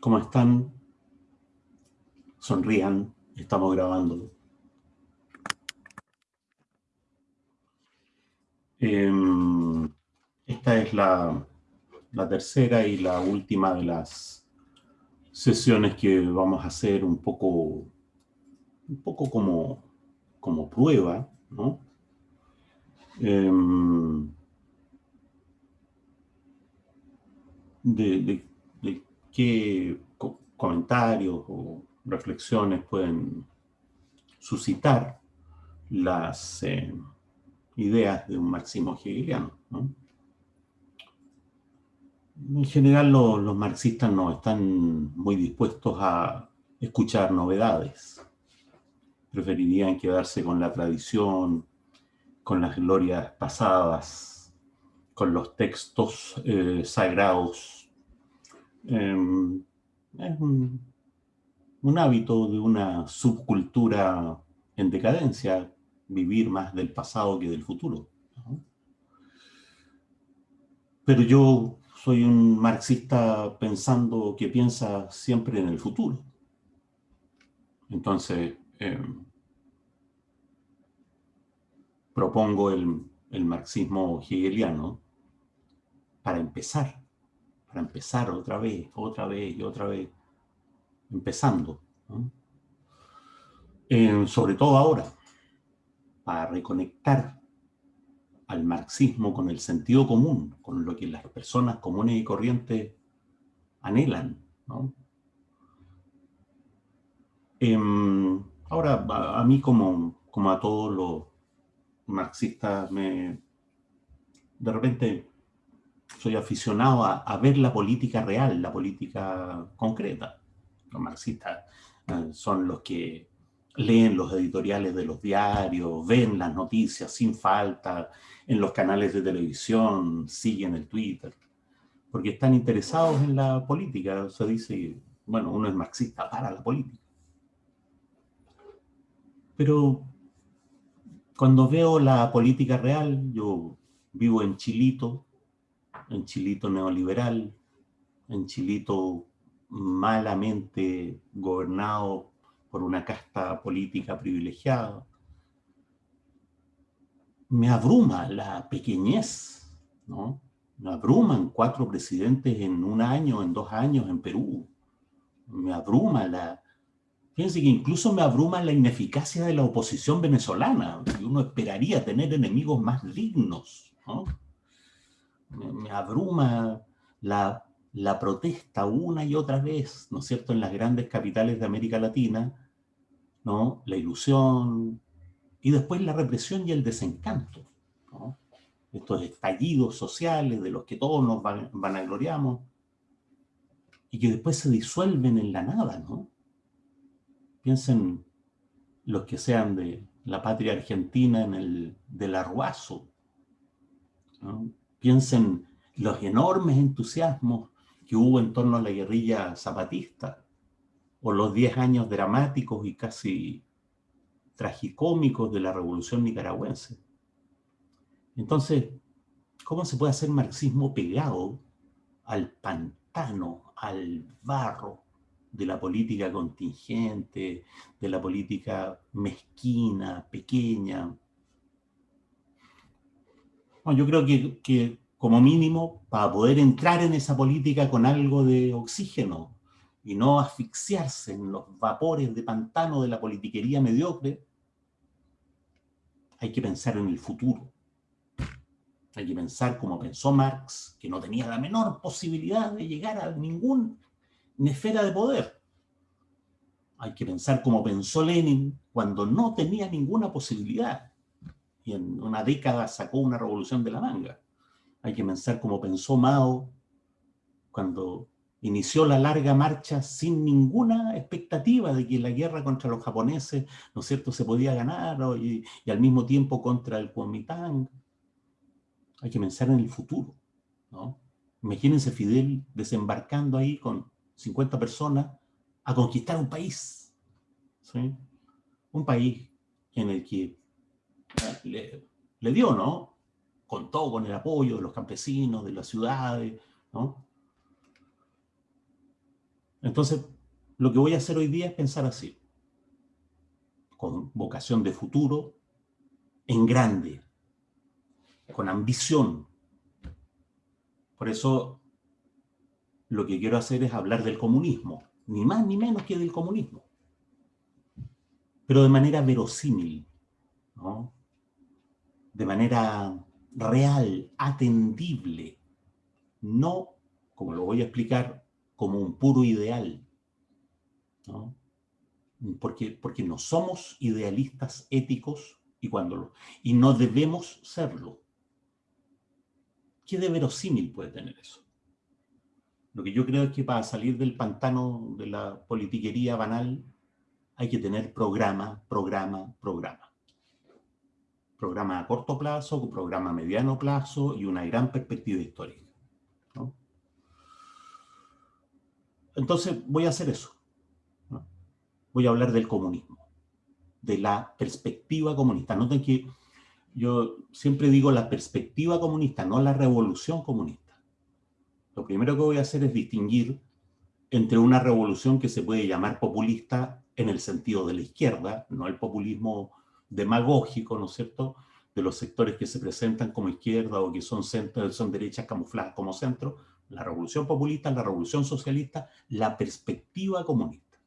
¿Cómo están? Sonrían, estamos grabando. Em, esta es la, tercera y la última de las sesiones que vamos a hacer un poco, un poco como, como prueba, ¿no? Em, de, qué comentarios o reflexiones pueden suscitar las eh, ideas de un marxismo hegeliano. En general los marxistas no están muy dispuestos a escuchar novedades. Preferirían quedarse con la tradición, con las glorias pasadas, con los textos eh, sagrados. Em, es un, hábito de una subcultura en decadencia, vivir más del pasado que del futuro. Pero yo soy un marxista pensando que piensa siempre en el futuro. Entonces, em, propongo el, marxismo hegeliano para empezar, para empezar otra vez, otra vez y otra vez, empezando. sobre todo ahora, para reconectar al marxismo con el sentido común, con lo que las personas comunes y corrientes anhelan. Em, ahora, a, mí como, como a todos los marxista, me, de repente soy aficionado a, ver la política real, la política concreta. Los marxistas eh, son los que leen los editoriales de los diarios, ven las noticias sin falta, en los canales de televisión, siguen el Twitter, porque están interesados en la política. Se dice, bueno, uno es marxista para la política. Pero cuando veo la política real, yo vivo en Chilito, en Chilito neoliberal, en Chilito malamente gobernado por una casta política privilegiada. Me abruma la pequeñez, ¿no? Me abruman cuatro presidentes en un año, en dos años en Perú. Me abruma la, Fíjense que incluso me abruma la ineficacia de la oposición venezolana. Y uno esperaría tener enemigos más dignos. Me, abruma la, la, protesta una y otra vez, ¿no es cierto?, en las grandes capitales de América Latina, ¿no? La ilusión y después la represión y el desencanto. Estos estallidos sociales de los que todos nos van, vanagloriamos y que después se disuelven en la nada, ¿no? Piensen los que sean de la patria argentina en el del Arruazo. Piensen los enormes entusiasmos que hubo en torno a la guerrilla zapatista, o los 10 años dramáticos y casi tragicómicos de la revolución nicaragüense. Entonces, ¿cómo se puede hacer marxismo pegado al pantano, al barro, de la política contingente, de la política mezquina, pequeña. Bueno, yo creo que, que como mínimo, para poder entrar en esa política con algo de oxígeno y no asfixiarse en los vapores de pantano de la politiquería mediocre, hay que pensar en el futuro. Hay que pensar como pensó Marx, que no tenía la menor posibilidad de llegar a ningún una esfera de poder. Hay que pensar como pensó Lenin cuando no tenía ninguna posibilidad y en una década sacó una revolución de la manga. Hay que pensar como pensó Mao cuando inició la larga marcha sin ninguna expectativa de que la guerra contra los japoneses, ¿no es cierto?, se podía ganar y, y al mismo tiempo contra el Kuomintang. Hay que pensar en el futuro, ¿no? Imagínense Fidel desembarcando ahí con 50 personas a conquistar un país. Un país en el que le, dio, ¿no? Contó con el apoyo de los campesinos, de las ciudades, ¿no? Entonces, lo que voy a hacer hoy día es pensar así, con vocación de futuro, en grande, con ambición. Por eso, lo que quiero hacer es hablar del comunismo, ni más ni menos que del comunismo, pero de manera verosímil, de manera real, atendible, no, como lo voy a explicar, como un puro ideal, Porque, porque no somos idealistas éticos y, cuando y no debemos serlo. ¿Qué de verosímil puede tener eso? Lo que yo creo es que para salir del pantano de la politiquería banal hay que tener programa, programa, programa. Programa a corto plazo, programa a mediano plazo y una gran perspectiva histórica. Entonces voy a hacer eso. Voy a hablar del comunismo, de la perspectiva comunista. Noten que yo siempre digo la perspectiva comunista, no la revolución comunista. Lo primero que voy a hacer es distinguir entre una revolución que se puede llamar populista en el sentido de la izquierda, no el populismo demagógico, ¿no es cierto?, de los sectores que se presentan como izquierda o que son, centro, son derechas camufladas como centro, la revolución populista, la revolución socialista, la perspectiva comunista.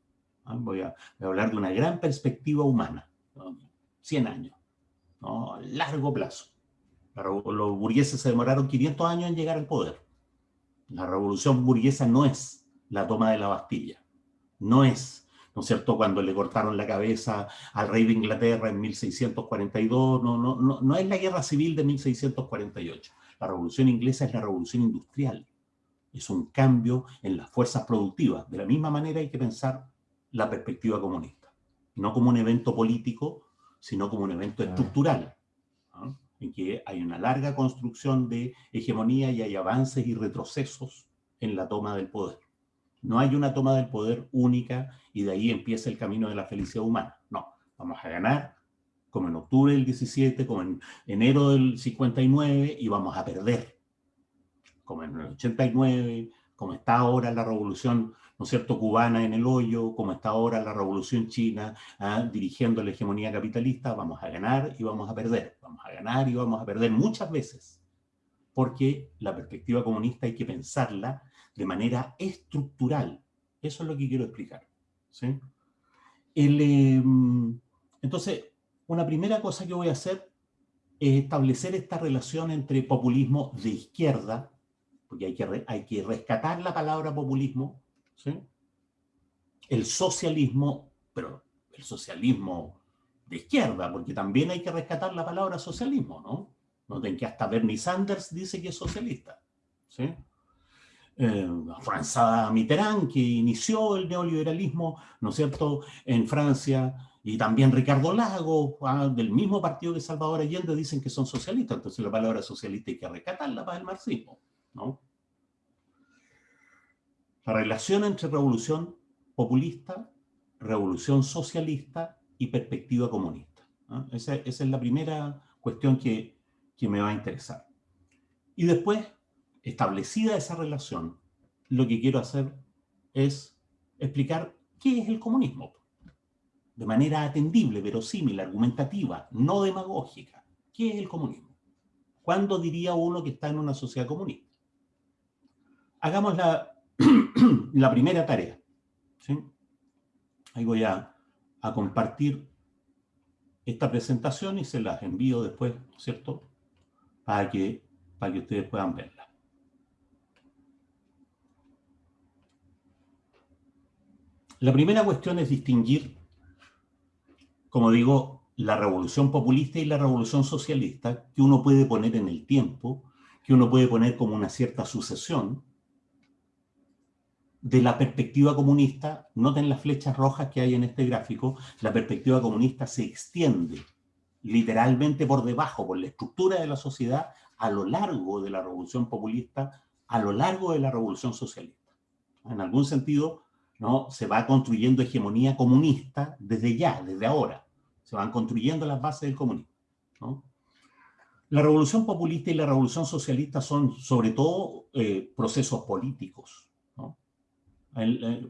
¿Ah? Voy, a, hablar de una gran perspectiva humana, 100 años, ¿no? largo plazo. Los burgueses se demoraron 500 años en llegar al poder. La revolución burguesa no es la toma de la Bastilla, no es, ¿no es cierto?, cuando le cortaron la cabeza al rey de Inglaterra en 1642, no, no, no, no es la guerra civil de 1648. La revolución inglesa es la revolución industrial, es un cambio en las fuerzas productivas. De la misma manera hay que pensar la perspectiva comunista, no como un evento político, sino como un evento estructural, en que hay una larga construcción de hegemonía y hay avances y retrocesos en la toma del poder. No hay una toma del poder única y de ahí empieza el camino de la felicidad humana. No, vamos a ganar como en octubre del 17, como en enero del 59 y vamos a perder como en el 89, como está ahora la revolución, ¿no cierto?, cubana en el hoyo, como está ahora la revolución china ¿ah? dirigiendo la hegemonía capitalista, vamos a ganar y vamos a perder, vamos a ganar y vamos a perder muchas veces, porque la perspectiva comunista hay que pensarla de manera estructural. Eso es lo que quiero explicar. ¿sí? Em, entonces, una primera cosa que voy a hacer es establecer esta relación entre populismo de izquierda, porque hay que, hay que rescatar la palabra populismo, ¿sí? el socialismo, pero el socialismo de izquierda, porque también hay que rescatar la palabra socialismo, ¿no? Noten que hasta Bernie Sanders dice que es socialista, ¿sí? Eh, François Mitterrand, que inició el neoliberalismo, ¿no es cierto?, en Francia, y también Ricardo Lago, ah, del mismo partido que Salvador Allende, dicen que son socialistas, entonces la palabra socialista hay que rescatarla para el marxismo. ¿no? La relación entre revolución populista, revolución socialista y perspectiva comunista. Esa, es la primera cuestión que, que me va a interesar. Y después, establecida esa relación, lo que quiero hacer es explicar qué es el comunismo. De manera atendible, verosímil, argumentativa, no demagógica. ¿Qué es el comunismo? ¿Cuándo diría uno que está en una sociedad comunista? hagamos la, la primera tarea. Ahí voy a, a, compartir esta presentación y se las envío después, ¿cierto? Para que, para que ustedes puedan verla. La primera cuestión es distinguir, como digo, la revolución populista y la revolución socialista, que uno puede poner en el tiempo, que uno puede poner como una cierta sucesión, de la perspectiva comunista, noten las flechas rojas que hay en este gráfico, la perspectiva comunista se extiende literalmente por debajo, por la estructura de la sociedad, a lo largo de la revolución populista, a lo largo de la revolución socialista. En algún sentido, ¿no? se va construyendo hegemonía comunista desde ya, desde ahora. Se van construyendo las bases del comunismo. La revolución populista y la revolución socialista son sobre todo eh, procesos políticos,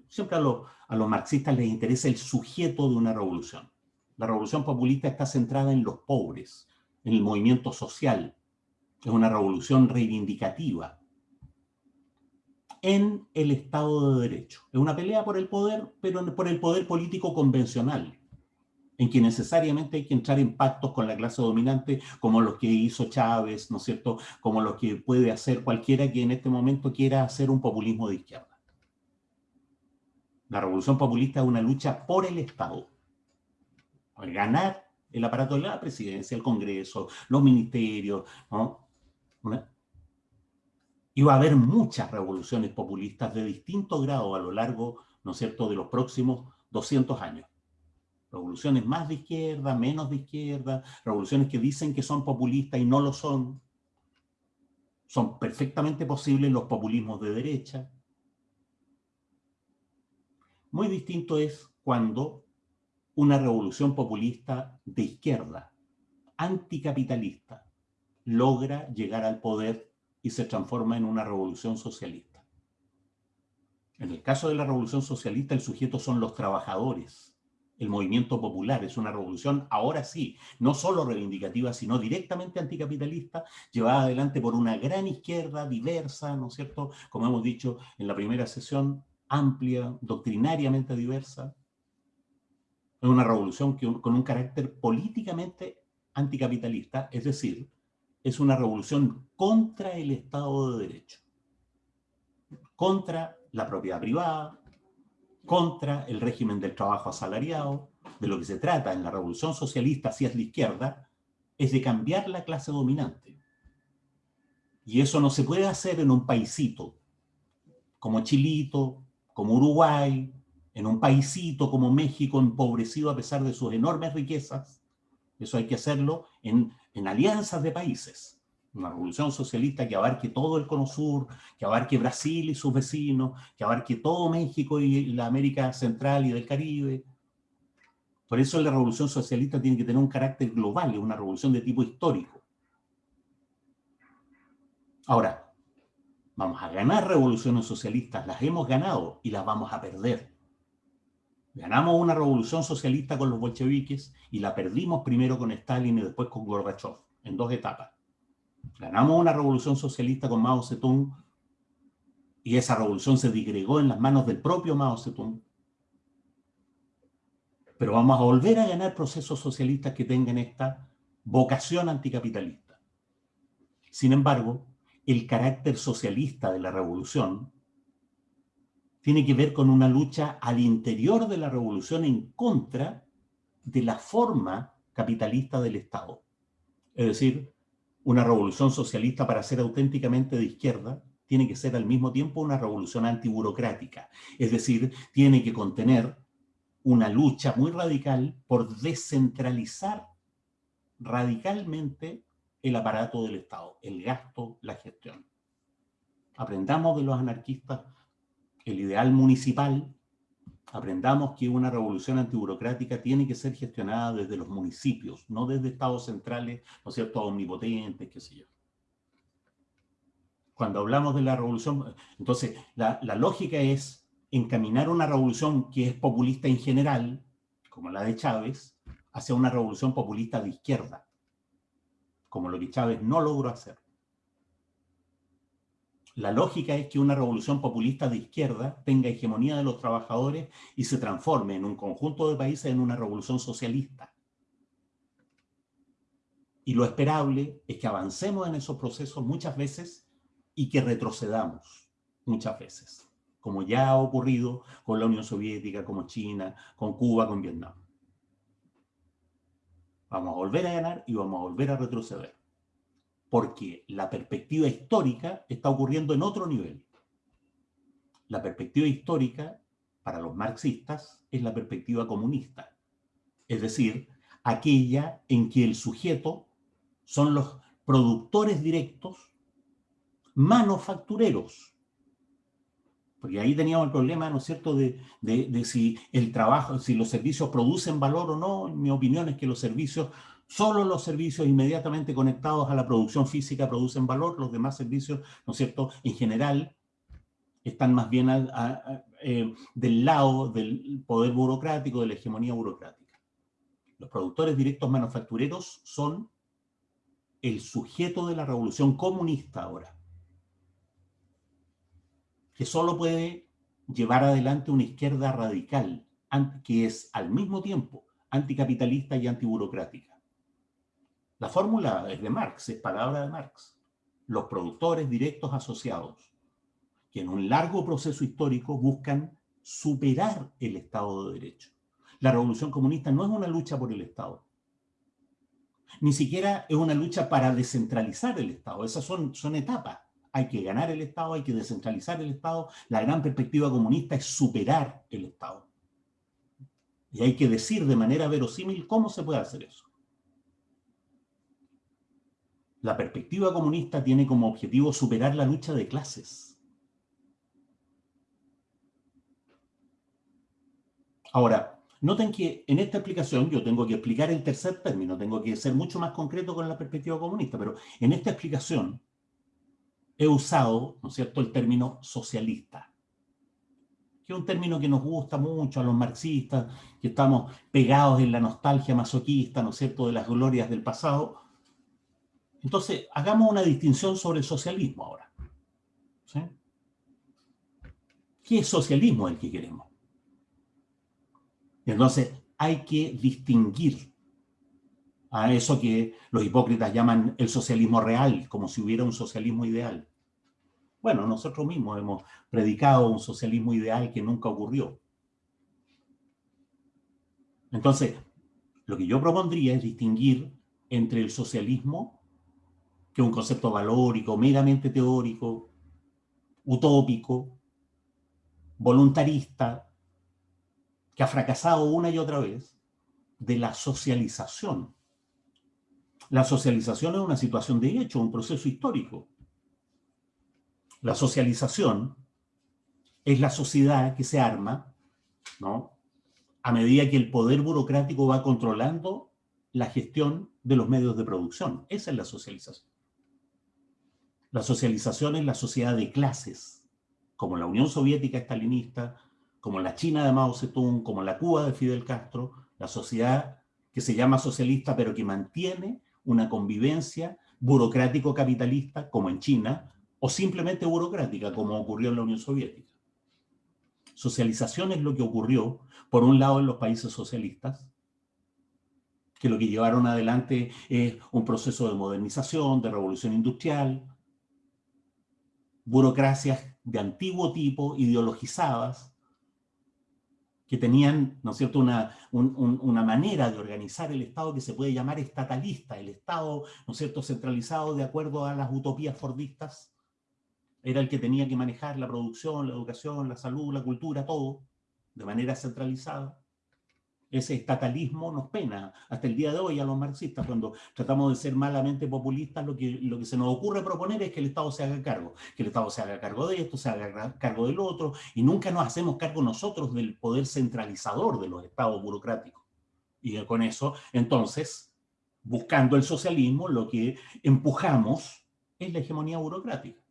siempre a, a los marxistas les interesa el sujeto de una revolución. La revolución populista está centrada en los pobres, en el movimiento social. Es una revolución reivindicativa en el Estado de Derecho. Es una pelea por el poder, pero por el poder político convencional, en que necesariamente hay que entrar en pactos con la clase dominante, como los que hizo Chávez, ¿no es cierto?, como los que puede hacer cualquiera que en este momento quiera hacer un populismo de izquierda. La revolución populista es una lucha por el Estado. Ganar el aparato de la presidencia, el Congreso, los ministerios, ¿no? Va a haber muchas revoluciones populistas de distinto grado a lo largo, ¿no es cierto?, de los próximos 200 años. Revoluciones más de izquierda, menos de izquierda, revoluciones que dicen que son populistas y no lo son. Son perfectamente posibles los populismos de derecha. Muy distinto es cuando una revolución populista de izquierda, anticapitalista, logra llegar al poder y se transforma en una revolución socialista. En el caso de la revolución socialista, el sujeto son los trabajadores. El movimiento popular es una revolución, ahora sí, no solo reivindicativa, sino directamente anticapitalista, llevada adelante por una gran izquierda diversa, ¿no es cierto? Como hemos dicho en la primera sesión, amplia, doctrinariamente diversa. Es una revolución con un carácter políticamente anticapitalista, es decir, es una revolución contra el Estado de Derecho, contra la propiedad privada, contra el régimen del trabajo asalariado. De lo que se trata en la revolución socialista, si es la izquierda, es de cambiar la clase dominante. Y eso no se puede hacer en un paisito como Chilito, como Uruguay, en un paísito como México, empobrecido a pesar de sus enormes riquezas. Eso hay que hacerlo en, en alianzas de países. Una revolución socialista que abarque todo el Cono Sur, que abarque Brasil y sus vecinos, que abarque todo México y la América Central y del Caribe. Por eso la revolución socialista tiene que tener un carácter global, es una revolución de tipo histórico. Ahora, Vamos a ganar revoluciones socialistas, las hemos ganado y las vamos a perder. Ganamos una revolución socialista con los bolcheviques y la perdimos primero con Stalin y después con Gorbachev, en dos etapas. Ganamos una revolución socialista con Mao Zedong y esa revolución se digregó en las manos del propio Mao Zedong. Pero vamos a volver a ganar procesos socialistas que tengan esta vocación anticapitalista. Sin embargo, el carácter socialista de la revolución tiene que ver con una lucha al interior de la revolución en contra de la forma capitalista del Estado. Es decir, una revolución socialista para ser auténticamente de izquierda tiene que ser al mismo tiempo una revolución antiburocrática. Es decir, tiene que contener una lucha muy radical por descentralizar radicalmente el aparato del Estado, el gasto, la gestión. Aprendamos de los anarquistas el ideal municipal, aprendamos que una revolución antiburocrática tiene que ser gestionada desde los municipios, no desde estados centrales, ¿no es cierto?, omnipotentes, qué sé yo. Cuando hablamos de la revolución, entonces la, la lógica es encaminar una revolución que es populista en general, como la de Chávez, hacia una revolución populista de izquierda, como lo que Chávez no logró hacer. La lógica es que una revolución populista de izquierda tenga hegemonía de los trabajadores y se transforme en un conjunto de países en una revolución socialista. Y lo esperable es que avancemos en esos procesos muchas veces y que retrocedamos muchas veces, como ya ha ocurrido con la Unión Soviética, como China, con Cuba, con Vietnam. Vamos a volver a ganar y vamos a volver a retroceder. Porque la perspectiva histórica está ocurriendo en otro nivel. La perspectiva histórica, para los marxistas, es la perspectiva comunista. Es decir, aquella en que el sujeto son los productores directos manufactureros porque ahí teníamos el problema, ¿no es cierto?, de, si el trabajo, si los servicios producen valor o no. Mi opinión es que los servicios, solo los servicios inmediatamente conectados a la producción física producen valor, los demás servicios, ¿no es cierto?, en general, están más bien eh, del lado del poder burocrático, de la hegemonía burocrática. Los productores directos manufactureros son el sujeto de la revolución comunista ahora, que solo puede llevar adelante una izquierda radical, que es al mismo tiempo anticapitalista y antiburocrática. La fórmula es de Marx, es palabra de Marx. Los productores directos asociados, que en un largo proceso histórico buscan superar el Estado de Derecho. La revolución comunista no es una lucha por el Estado. Ni siquiera es una lucha para descentralizar el Estado. Esas son, son etapas. Hay que ganar el Estado, hay que descentralizar el Estado. La gran perspectiva comunista es superar el Estado. Y hay que decir de manera verosímil cómo se puede hacer eso. La perspectiva comunista tiene como objetivo superar la lucha de clases. Ahora, noten que en esta explicación yo tengo que explicar el tercer término, tengo que ser mucho más concreto con la perspectiva comunista, pero en esta explicación he usado, ¿no es cierto?, el término socialista, que es un término que nos gusta mucho a los marxistas, que estamos pegados en la nostalgia masoquista, ¿no es cierto?, de las glorias del pasado. Entonces, hagamos una distinción sobre el socialismo ahora. ¿Qué es socialismo el que queremos? Entonces, hay que distinguir a eso que los hipócritas llaman el socialismo real, como si hubiera un socialismo ideal. Bueno, nosotros mismos hemos predicado un socialismo ideal que nunca ocurrió. Entonces, lo que yo propondría es distinguir entre el socialismo, que es un concepto valórico, meramente teórico, utópico, voluntarista, que ha fracasado una y otra vez, de la socialización. La socialización es una situación de hecho, un proceso histórico. La socialización es la sociedad que se arma, ¿no? A medida que el poder burocrático va controlando la gestión de los medios de producción. Esa es la socialización. La socialización es la sociedad de clases, como la Unión Soviética estalinista, como la China de Mao Zedong, como la Cuba de Fidel Castro, la sociedad que se llama socialista pero que mantiene una convivencia burocrático-capitalista, como en China, o simplemente burocrática, como ocurrió en la Unión Soviética. Socialización es lo que ocurrió, por un lado, en los países socialistas, que lo que llevaron adelante es un proceso de modernización, de revolución industrial, burocracias de antiguo tipo, ideologizadas, que tenían, ¿no es cierto?, una, una manera de organizar el Estado que se puede llamar estatalista, el Estado, ¿no es cierto?, centralizado de acuerdo a las utopías fordistas, era el que tenía que manejar la producción, la educación, la salud, la cultura, todo, de manera centralizada. Ese estatalismo nos pena hasta el día de hoy a los marxistas, cuando tratamos de ser malamente populistas, lo que, lo que se nos ocurre proponer es que el Estado se haga cargo, que el Estado se haga cargo de esto, se haga cargo del otro, y nunca nos hacemos cargo nosotros del poder centralizador de los estados burocráticos. Y con eso, entonces, buscando el socialismo, lo que empujamos es la hegemonía burocrática.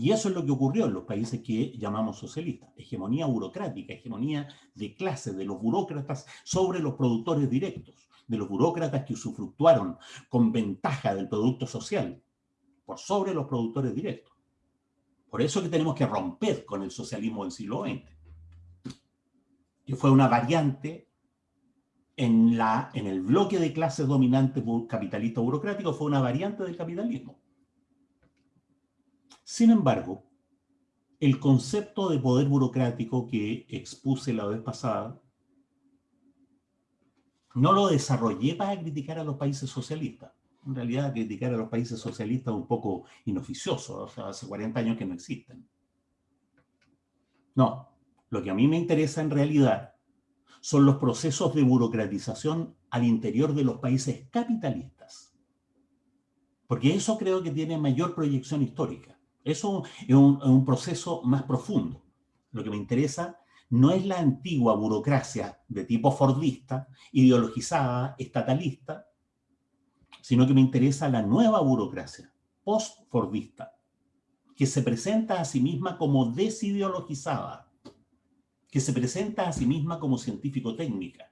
Y eso es lo que ocurrió en los países que llamamos socialistas. Hegemonía burocrática, hegemonía de clase de los burócratas sobre los productores directos, de los burócratas que usufructuaron con ventaja del producto social por sobre los productores directos. Por eso que tenemos que romper con el socialismo del siglo XX, que fue una variante en, la, en el bloque de clases dominantes capitalista burocrático, fue una variante del capitalismo. Sin embargo, el concepto de poder burocrático que expuse la vez pasada, no lo desarrollé para criticar a los países socialistas. En realidad, criticar a los países socialistas es un poco inoficioso, hace 40 años que no existen. No, lo que a mí me interesa en realidad son los procesos de burocratización al interior de los países capitalistas. Porque eso creo que tiene mayor proyección histórica. Eso es un, proceso más profundo. Lo que me interesa no es la antigua burocracia de tipo fordista, ideologizada, estatalista, sino que me interesa la nueva burocracia, post-fordista, que se presenta a sí misma como desideologizada, que se presenta a sí misma como científico-técnica,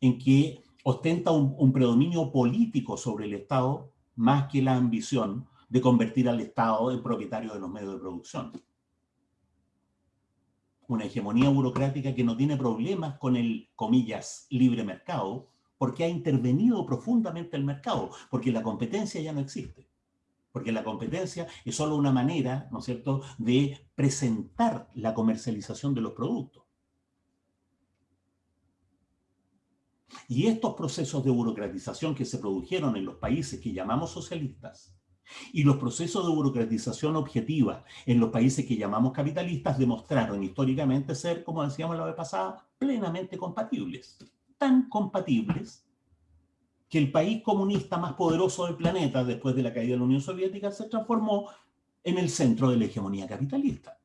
en que ostenta un, un predominio político sobre el Estado más que la ambición de convertir al Estado en propietario de los medios de producción. Una hegemonía burocrática que no tiene problemas con el, comillas, libre mercado, porque ha intervenido profundamente el mercado, porque la competencia ya no existe. Porque la competencia es solo una manera, ¿no es cierto?, de presentar la comercialización de los productos. Y estos procesos de burocratización que se produjeron en los países que llamamos socialistas y los procesos de burocratización objetiva en los países que llamamos capitalistas demostraron históricamente ser, como decíamos la vez pasada, plenamente compatibles. Tan compatibles que el país comunista más poderoso del planeta después de la caída de la Unión Soviética se transformó en el centro de la hegemonía capitalista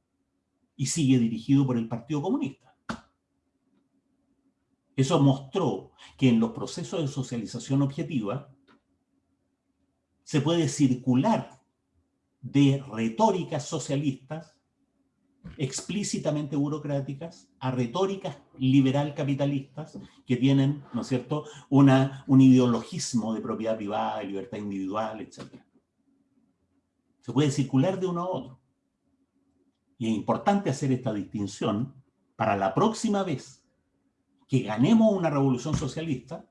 y sigue dirigido por el Partido Comunista. Eso mostró que en los procesos de socialización objetiva se puede circular de retóricas socialistas explícitamente burocráticas a retóricas liberal capitalistas que tienen, ¿no es cierto?, una, un ideologismo de propiedad privada, de libertad individual, etc. Se puede circular de uno a otro. Y es importante hacer esta distinción para la próxima vez que ganemos una revolución socialista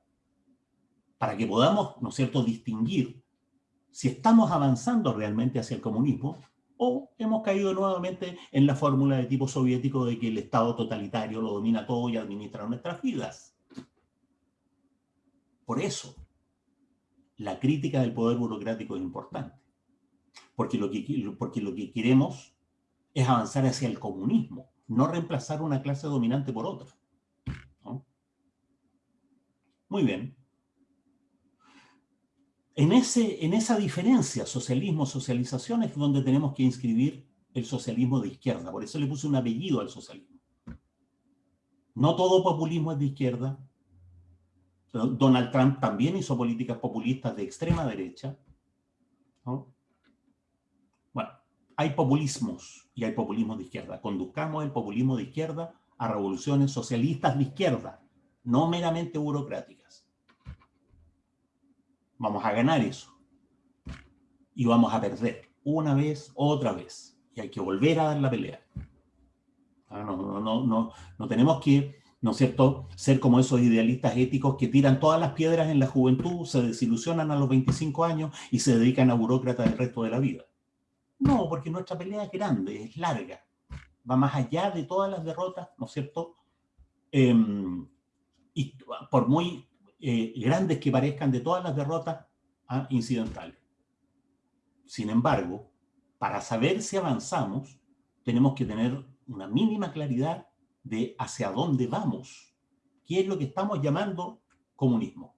para que podamos, ¿no es cierto?, distinguir si estamos avanzando realmente hacia el comunismo o hemos caído nuevamente en la fórmula de tipo soviético de que el Estado totalitario lo domina todo y administra nuestras vidas. Por eso, la crítica del poder burocrático es importante. Porque lo que, porque lo que queremos es avanzar hacia el comunismo, no reemplazar una clase dominante por otra. Muy bien. En, ese, en esa diferencia socialismo-socialización es donde tenemos que inscribir el socialismo de izquierda. Por eso le puse un apellido al socialismo. No todo populismo es de izquierda. Donald Trump también hizo políticas populistas de extrema derecha. Bueno, hay populismos y hay populismo de izquierda. Conduzcamos el populismo de izquierda a revoluciones socialistas de izquierda, no meramente burocráticas vamos a ganar eso. Y vamos a perder una vez, otra vez. Y hay que volver a dar la pelea. Ah, no, no, no, no, tenemos que, ¿no es cierto?, ser como esos idealistas éticos que tiran todas las piedras en la juventud, se desilusionan a los 25 años y se dedican a burócratas el resto de la vida. No, porque nuestra pelea es grande, es larga. Va más allá de todas las derrotas, ¿no es cierto? Em, y por muy eh, grandes que parezcan de todas las derrotas ah, incidentales. Sin embargo, para saber si avanzamos, tenemos que tener una mínima claridad de hacia dónde vamos, qué es lo que estamos llamando comunismo.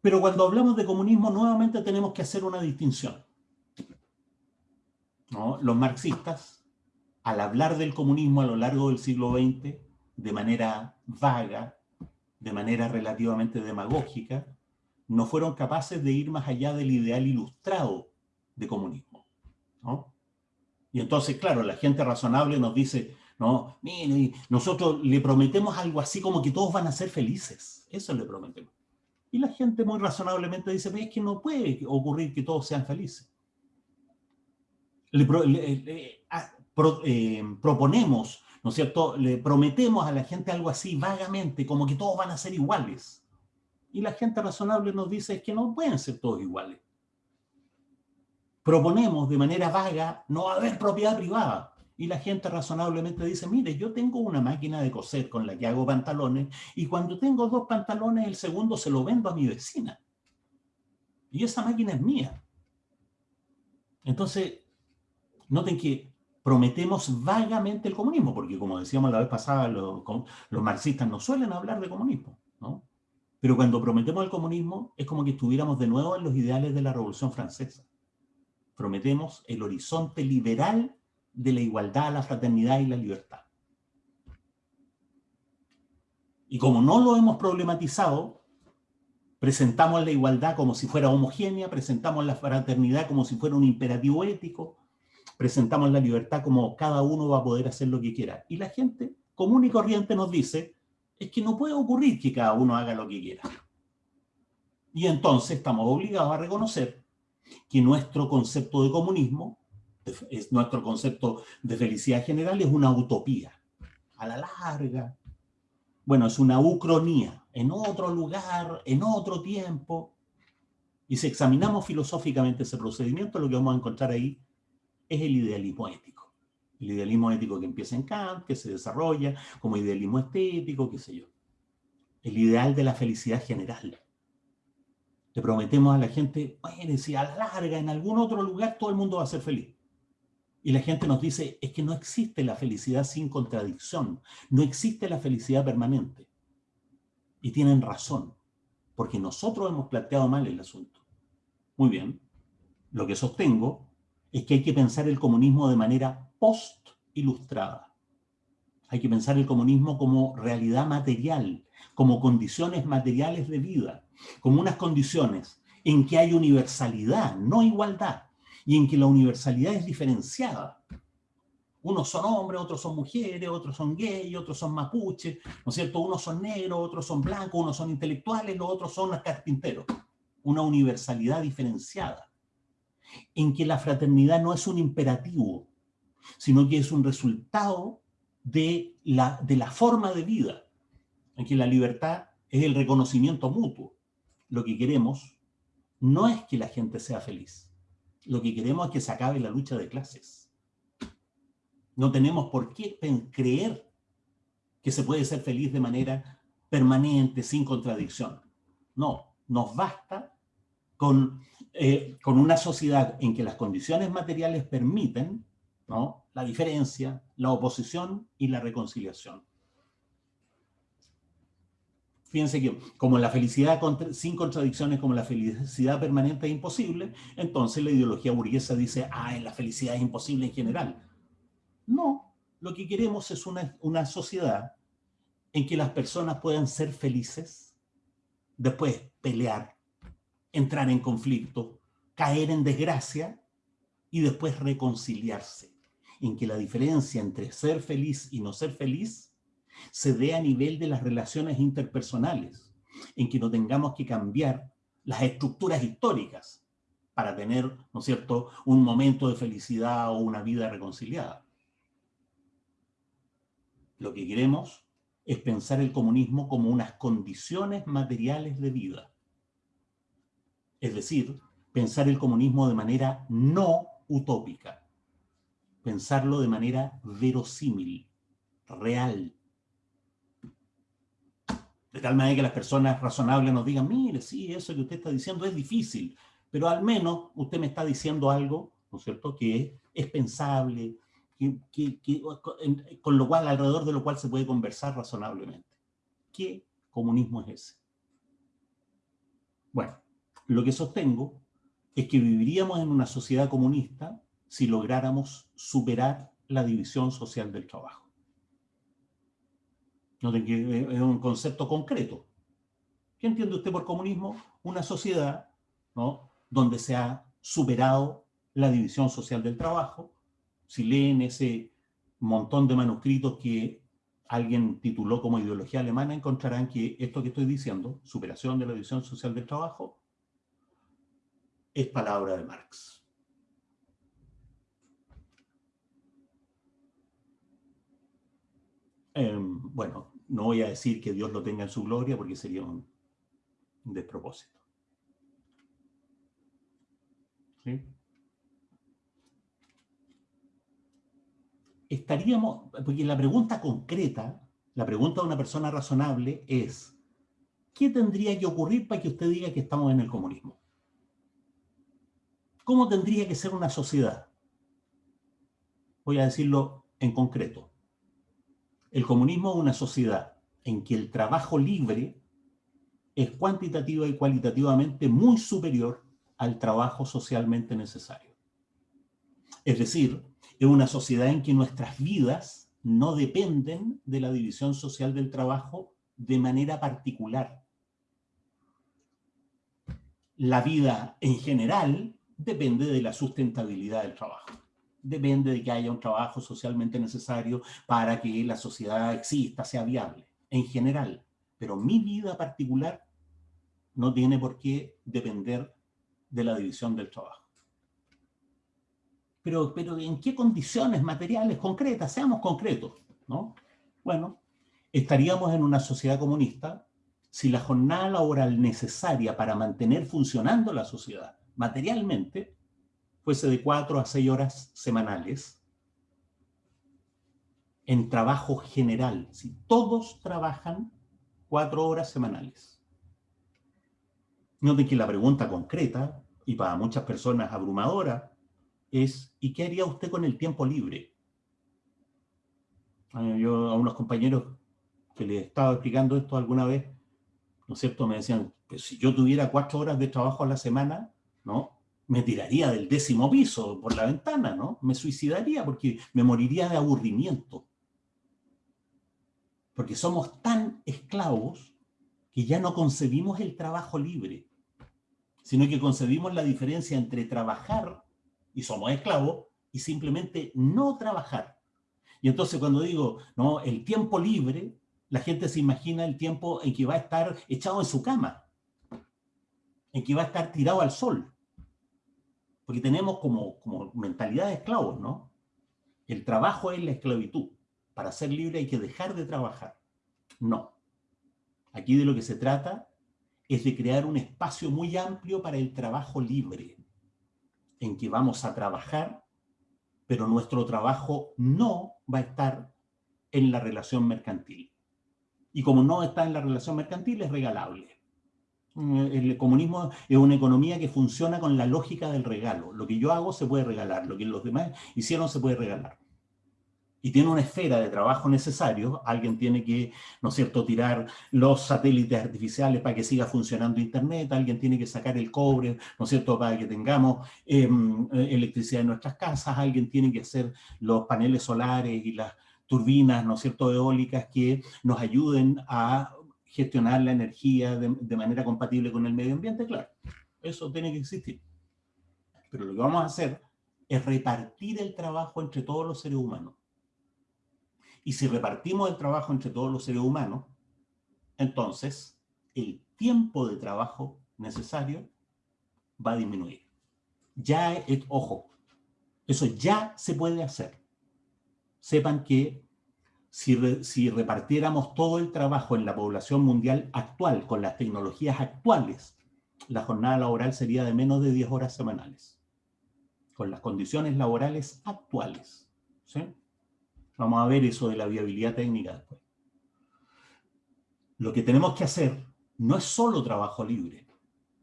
Pero cuando hablamos de comunismo, nuevamente tenemos que hacer una distinción. Los marxistas, al hablar del comunismo a lo largo del siglo XX, de manera vaga, de manera relativamente demagógica, no fueron capaces de ir más allá del ideal ilustrado de comunismo. Y entonces, claro, la gente razonable nos dice, no, mire, nosotros le prometemos algo así como que todos van a ser felices. Eso le prometemos. Y la gente muy razonablemente dice, es que no puede ocurrir que todos sean felices. Le, eh, proponemos ¿no es cierto? Le prometemos a la gente algo así vagamente, como que todos van a ser iguales. Y la gente razonable nos dice que no pueden ser todos iguales. Proponemos de manera vaga no haber propiedad privada. Y la gente razonablemente dice, mire, yo tengo una máquina de coser con la que hago pantalones y cuando tengo dos pantalones, el segundo se lo vendo a mi vecina. Y esa máquina es mía. Entonces, noten que prometemos vagamente el comunismo, porque como decíamos la vez pasada, los, marxistas no suelen hablar de comunismo, ¿no? Pero cuando prometemos el comunismo es como que estuviéramos de nuevo en los ideales de la Revolución Francesa. Prometemos el horizonte liberal de la igualdad, la fraternidad y la libertad. Y como no lo hemos problematizado, Presentamos la igualdad como si fuera homogénea, presentamos la fraternidad como si fuera un imperativo ético, presentamos la libertad como cada uno va a poder hacer lo que quiera. Y la gente común y corriente nos dice, es que no puede ocurrir que cada uno haga lo que quiera. Y entonces estamos obligados a reconocer que nuestro concepto de comunismo, es nuestro concepto de felicidad general, es una utopía. A la larga, bueno, es una ucronía, en otro lugar, en otro tiempo. Y si examinamos filosóficamente ese procedimiento, lo que vamos a encontrar ahí es el idealismo ético. El idealismo ético que empieza en Kant, que se desarrolla como idealismo estético, qué sé yo. El ideal de la felicidad general. Le prometemos a la gente, bueno, si a la larga, en algún otro lugar, todo el mundo va a ser feliz. Y la gente nos dice, es que no existe la felicidad sin contradicción. No existe la felicidad permanente. Y tienen razón, porque nosotros hemos planteado mal el asunto. Muy bien, lo que sostengo es que hay que pensar el comunismo de manera post-ilustrada. Hay que pensar el comunismo como realidad material, como condiciones materiales de vida, como unas condiciones en que hay universalidad, no igualdad, y en que la universalidad es diferenciada. Unos son hombres, otros son mujeres, otros son gays, otros son mapuches, ¿no es cierto? Unos son negros, otros son blancos, unos son intelectuales, los otros son carpinteros. Una universalidad diferenciada. En que la fraternidad no es un imperativo, sino que es un resultado de la, de la forma de vida. En que la libertad es el reconocimiento mutuo. Lo que queremos no es que la gente sea feliz. Lo que queremos es que se acabe la lucha de clases no tenemos por qué creer que se puede ser feliz de manera permanente, sin contradicción. No, nos basta con, eh, con una sociedad en que las condiciones materiales permiten la diferencia, la oposición y la reconciliación. Fíjense que como la felicidad sin contradicciones, como la felicidad permanente es imposible, entonces la ideología burguesa dice, ah, la felicidad es imposible en general. No, lo que queremos es una, sociedad en que las personas puedan ser felices, después pelear, entrar en conflicto, caer en desgracia y después reconciliarse. En que la diferencia entre ser feliz y no ser feliz se dé a nivel de las relaciones interpersonales, en que no tengamos que cambiar las estructuras históricas para tener, ¿no es cierto?, un momento de felicidad o una vida reconciliada. Lo que queremos es pensar el comunismo como unas condiciones materiales de vida. Es decir, pensar el comunismo de manera no utópica. Pensarlo de manera verosímil, real. De tal manera que las personas razonables nos digan, mire, sí, eso que usted está diciendo es difícil, pero al menos usted me está diciendo algo, ¿no es cierto?, que es pensable, con lo cual, alrededor de lo cual se puede conversar razonablemente. ¿Qué comunismo es ese? Bueno, lo que sostengo es que viviríamos en una sociedad comunista si lográramos superar la división social del trabajo. Que es un concepto concreto. ¿Qué entiende usted por comunismo? Una sociedad ¿no? donde se ha superado la división social del trabajo, si leen ese montón de manuscritos que alguien tituló como ideología alemana, encontrarán que esto que estoy diciendo, superación de la división social del trabajo, es palabra de Marx. Em, bueno, no voy a decir que Dios lo tenga en su gloria porque sería un despropósito. Estaríamos, porque la pregunta concreta, la pregunta de una persona razonable es, ¿qué tendría que ocurrir para que usted diga que estamos en el comunismo? ¿Cómo tendría que ser una sociedad? Voy a decirlo en concreto. El comunismo es una sociedad en que el trabajo libre es cuantitativa y cualitativamente muy superior al trabajo socialmente necesario. Es decir, es una sociedad en que nuestras vidas no dependen de la división social del trabajo de manera particular. la vida en general depende de la sustentabilidad del trabajo. Depende de que haya un trabajo socialmente necesario para que la sociedad exista, sea viable, en general. Pero mi vida particular no tiene por qué depender de la división del trabajo. Pero, pero ¿en qué condiciones materiales concretas? Seamos concretos, ¿no? Bueno, estaríamos en una sociedad comunista si la jornada laboral necesaria para mantener funcionando la sociedad materialmente fuese de cuatro a seis horas semanales en trabajo general, si todos trabajan cuatro horas semanales. Noten que la pregunta concreta, y para muchas personas abrumadora, es ¿y qué haría usted con el tiempo libre? Ah, yo a unos compañeros que les estaba explicando esto alguna vez, ¿no es cierto? Me decían, pues si yo tuviera cuatro horas de trabajo a la semana, Me tiraría del décimo piso por la ventana, ¿no? Me suicidaría porque me moriría de aburrimiento. Porque somos tan esclavos que ya no concebimos el trabajo libre, sino que concebimos la diferencia entre trabajar, y somos esclavos, y simplemente no trabajar. Y entonces cuando digo, no, el tiempo libre, la gente se imagina el tiempo en que va a estar echado en su cama, en que va a estar tirado al sol. Porque tenemos como, como mentalidad de esclavos, ¿no? El trabajo es la esclavitud. Para ser libre hay que dejar de trabajar. No. Aquí de lo que se trata es de crear un espacio muy amplio para el trabajo libre, en que vamos a trabajar, pero nuestro trabajo no va a estar en la relación mercantil. Y como no está en la relación mercantil, es regalable. El comunismo es una economía que funciona con la lógica del regalo. Lo que yo hago se puede regalar, lo que los demás hicieron se puede regalar. Y tiene una esfera de trabajo necesario, alguien tiene que, ¿no es cierto?, tirar los satélites artificiales para que siga funcionando Internet, alguien tiene que sacar el cobre, ¿no es cierto?, para que tengamos em, electricidad en nuestras casas, alguien tiene que hacer los paneles solares y las turbinas, ¿no es cierto?, eólicas que nos ayuden a gestionar la energía de, manera compatible con el medio ambiente, claro, eso tiene que existir. Pero lo que vamos a hacer es repartir el trabajo entre todos los seres humanos. Y si repartimos el trabajo entre todos los seres humanos, entonces el tiempo de trabajo necesario va a disminuir. Ya, es, ojo, eso ya se puede hacer sepan que si, repartiéramos todo el trabajo en la población mundial actual, con las tecnologías actuales, la jornada laboral sería de menos de 10 horas semanales, con las condiciones laborales actuales. Vamos a ver eso de la viabilidad técnica después. Lo que tenemos que hacer no es solo trabajo libre,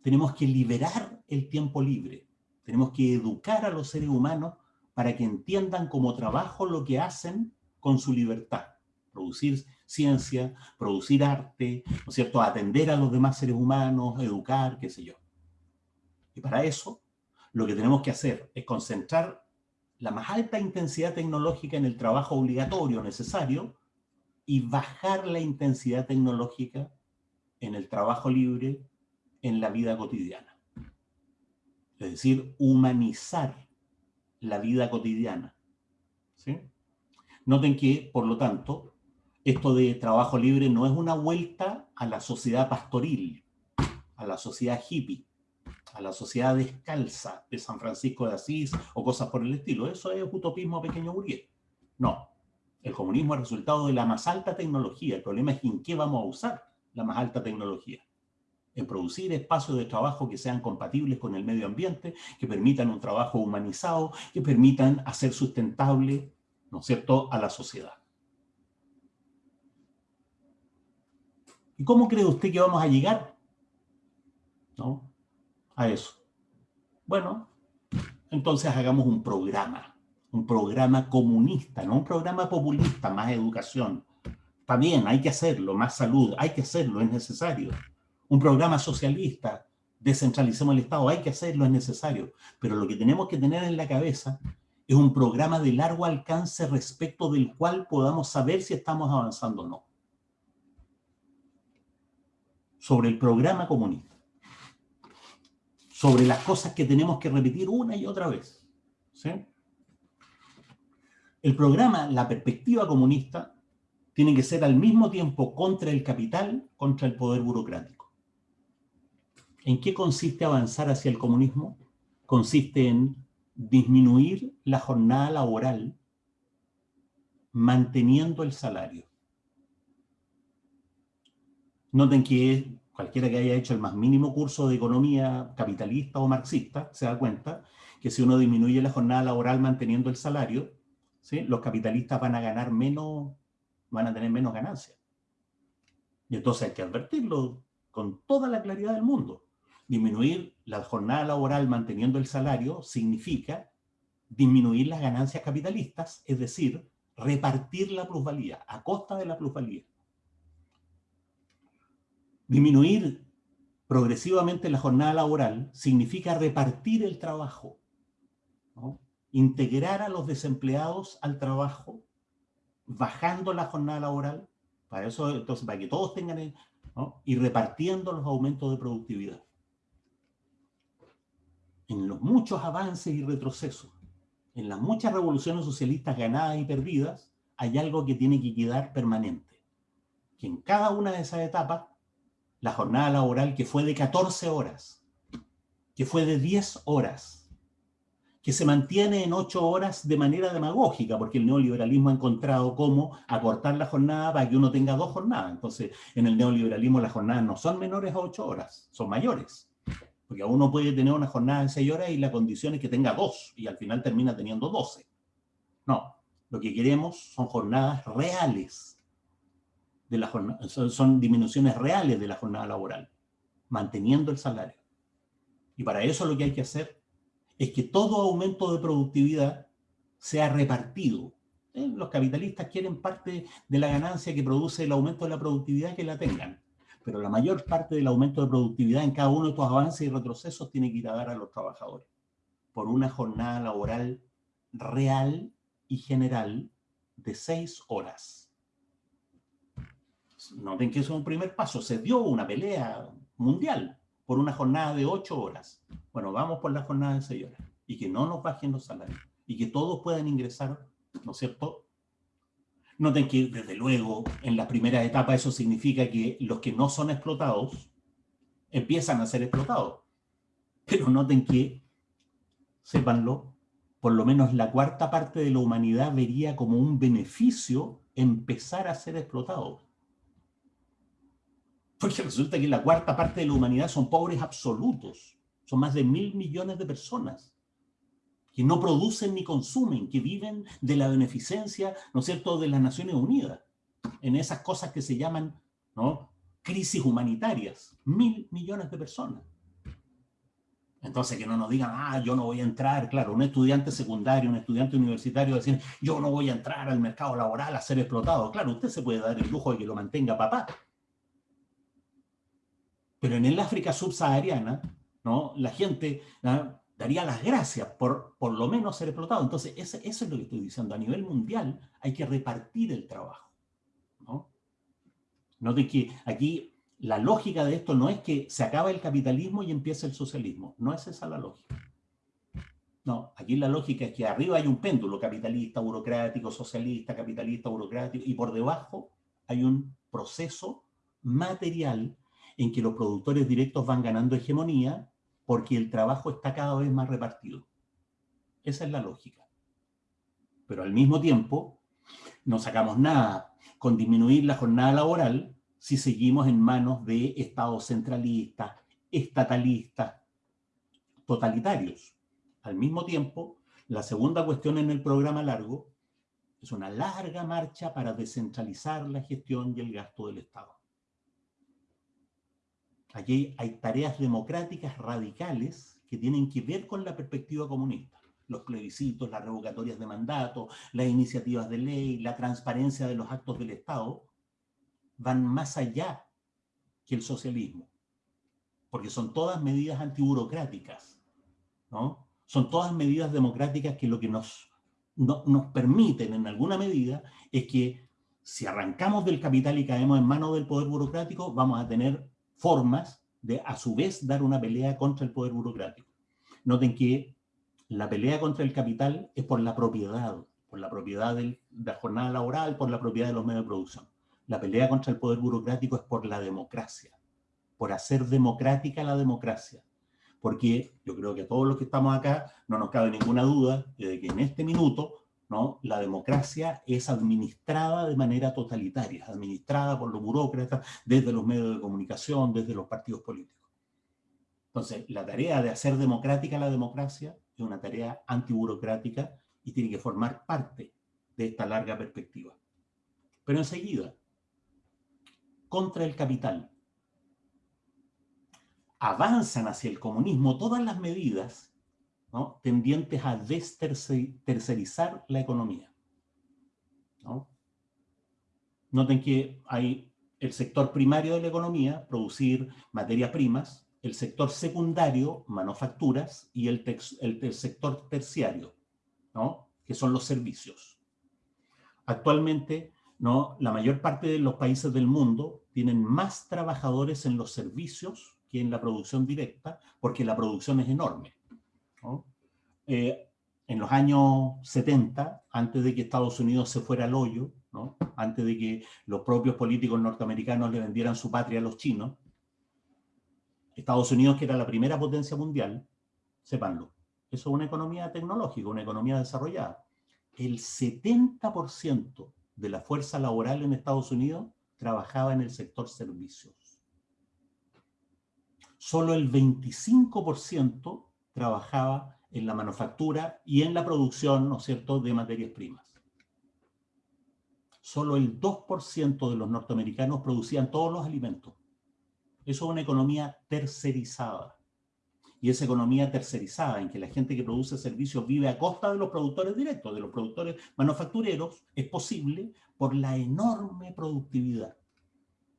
tenemos que liberar el tiempo libre, tenemos que educar a los seres humanos para que entiendan como trabajo lo que hacen con su libertad. Producir ciencia, producir arte, ¿no es cierto? Atender a los demás seres humanos, educar, qué sé yo. Y para eso, lo que tenemos que hacer es concentrar la más alta intensidad tecnológica en el trabajo obligatorio necesario y bajar la intensidad tecnológica en el trabajo libre en la vida cotidiana. Es decir, humanizar la vida cotidiana. ¿sí? Noten que, por lo tanto, esto de trabajo libre no es una vuelta a la sociedad pastoril, a la sociedad hippie, a la sociedad descalza de San Francisco de Asís o cosas por el estilo. Eso es utopismo pequeño burgués. No. El comunismo es resultado de la más alta tecnología. El problema es en qué vamos a usar la más alta tecnología en producir espacios de trabajo que sean compatibles con el medio ambiente, que permitan un trabajo humanizado, que permitan hacer sustentable, ¿no es cierto?, a la sociedad. ¿Y cómo cree usted que vamos a llegar ¿no? a eso? Bueno, entonces hagamos un programa, un programa comunista, no un programa populista, más educación. Bien, hay que hacerlo, más salud, hay que hacerlo, es necesario un programa socialista, descentralicemos el Estado, hay que hacerlo, es necesario, pero lo que tenemos que tener en la cabeza es un programa de largo alcance respecto del cual podamos saber si estamos avanzando o no. Sobre el programa comunista. sobre las cosas que tenemos que repetir una y otra vez. El programa La Perspectiva Comunista tiene que ser al mismo tiempo contra el capital, contra el poder burocrático. ¿En qué consiste avanzar hacia el comunismo? Consiste en disminuir la jornada laboral manteniendo el salario. Noten que cualquiera que haya hecho el más mínimo curso de economía capitalista o marxista se da cuenta que si uno disminuye la jornada laboral manteniendo el salario, los capitalistas van a ganar menos, van a tener menos ganancias. Y entonces hay que advertirlo con toda la claridad del mundo. Disminuir la jornada laboral manteniendo el salario significa disminuir las ganancias capitalistas, es decir, repartir la plusvalía a costa de la plusvalía. Disminuir progresivamente la jornada laboral significa repartir el trabajo, integrar a los desempleados al trabajo, bajando la jornada laboral, para eso, entonces, para que todos tengan, y repartiendo los aumentos de productividad. En los muchos avances y retrocesos, en las muchas revoluciones socialistas ganadas y perdidas, hay algo que tiene que quedar permanente. Que en cada una de esas etapas la jornada laboral que fue de 14 horas, que fue de 10 horas, que se mantiene en 8 horas de manera demagógica, porque el neoliberalismo ha encontrado cómo acortar la jornada para que uno tenga dos jornadas. Entonces, en el neoliberalismo las jornadas no son menores a 8 horas, son mayores. Porque uno puede tener una jornada de 6 horas y la condición es que tenga dos, y al final termina teniendo 12. No, lo que queremos son jornadas reales, de la jornada, son, disminuciones reales de la jornada laboral, manteniendo el salario. Y para eso lo que hay que hacer es que todo aumento de productividad sea repartido. ¿Eh? Los capitalistas quieren parte de la ganancia que produce el aumento de la productividad que la tengan. Pero la mayor parte del aumento de productividad en cada uno de estos avances y retrocesos tiene que ir a dar a los trabajadores. Por una jornada laboral real y general de seis horas noten que eso es un primer paso, se dio una pelea mundial por una jornada de ocho horas. Bueno, vamos por la jornada de seis horas y que no nos bajen los salarios y que todos puedan ingresar, ¿no es cierto? Noten que, desde luego, en la primera etapa eso significa que los que no son explotados empiezan a ser explotados. Pero noten que, sépanlo, por lo menos la cuarta parte de la humanidad vería como un beneficio empezar a ser explotados. Porque resulta que la cuarta parte de la humanidad son pobres absolutos. Son más de mil millones de personas que no producen ni consumen, que viven de la beneficencia, ¿no es cierto?, de las Naciones Unidas, en esas cosas que se llaman, crisis humanitarias. Mil millones de personas. Entonces, que no nos digan, ah, yo no voy a entrar, claro, un estudiante secundario, un estudiante universitario, decir, yo no voy a entrar al mercado laboral a ser explotado. Claro, usted se puede dar el lujo de que lo mantenga papá, pero en el África subsahariana, ¿no? la gente daría las gracias por por lo menos ser explotado. Entonces, eso, es lo que estoy diciendo. A nivel mundial hay que repartir el trabajo. ¿no? Note que aquí la lógica de esto no es que se acaba el capitalismo y empieza el socialismo. No es esa la lógica. No, aquí la lógica es que arriba hay un péndulo capitalista, burocrático, socialista, capitalista, burocrático, y por debajo hay un proceso material en que los productores directos van ganando hegemonía porque el trabajo está cada vez más repartido. Esa es la lógica. Pero al mismo tiempo, no sacamos nada con disminuir la jornada laboral si seguimos en manos de estados centralistas, estatalistas, totalitarios. Al mismo tiempo, la segunda cuestión en el programa largo es una larga marcha para descentralizar la gestión y el gasto del Estado. Aquí hay tareas democráticas radicales que tienen que ver con la perspectiva comunista. Los plebiscitos, las revocatorias de mandato, las iniciativas de ley, la transparencia de los actos del Estado, van más allá que el socialismo. Porque son todas medidas antiburocráticas, ¿no? Son todas medidas democráticas que lo que nos, nos permiten en alguna medida es que si arrancamos del capital y caemos en manos del poder burocrático, vamos a tener formas de a su vez dar una pelea contra el poder burocrático. Noten que la pelea contra el capital es por la propiedad, por la propiedad de la jornada laboral, por la propiedad de los medios de producción. La pelea contra el poder burocrático es por la democracia, por hacer democrática la democracia. Porque yo creo que todos los que estamos acá no nos cabe ninguna duda de que en este minuto ¿no? la democracia es administrada de manera totalitaria, administrada por los burócratas desde los medios de comunicación, desde los partidos políticos. Entonces, la tarea de hacer democrática la democracia es una tarea antiburocrática y tiene que formar parte de esta larga perspectiva. Pero enseguida, contra el capital. Avanzan hacia el comunismo todas las medidas tendientes a destercerizar la economía. Noten que hay el sector primario de la economía, producir materias primas, el sector secundario, manufacturas, y el, sector terciario, ¿no? que son los servicios. Actualmente, ¿no? la mayor parte de los países del mundo tienen más trabajadores en los servicios que en la producción directa, porque la producción es enorme. Eh, en los años 70, antes de que Estados Unidos se fuera al hoyo, ¿no? antes de que los propios políticos norteamericanos le vendieran su patria a los chinos, Estados Unidos, que era la primera potencia mundial, sépanlo, eso es una economía tecnológica, una economía desarrollada. El 70% de la fuerza laboral en Estados Unidos trabajaba en el sector servicios. Solo el 25% trabajaba en la manufactura y en la producción, ¿no es cierto?, de materias primas. Solo el 2% de los norteamericanos producían todos los alimentos. Eso es una economía tercerizada. Y esa economía tercerizada, en que la gente que produce servicios vive a costa de los productores directos, de los productores manufactureros, es posible por la enorme productividad.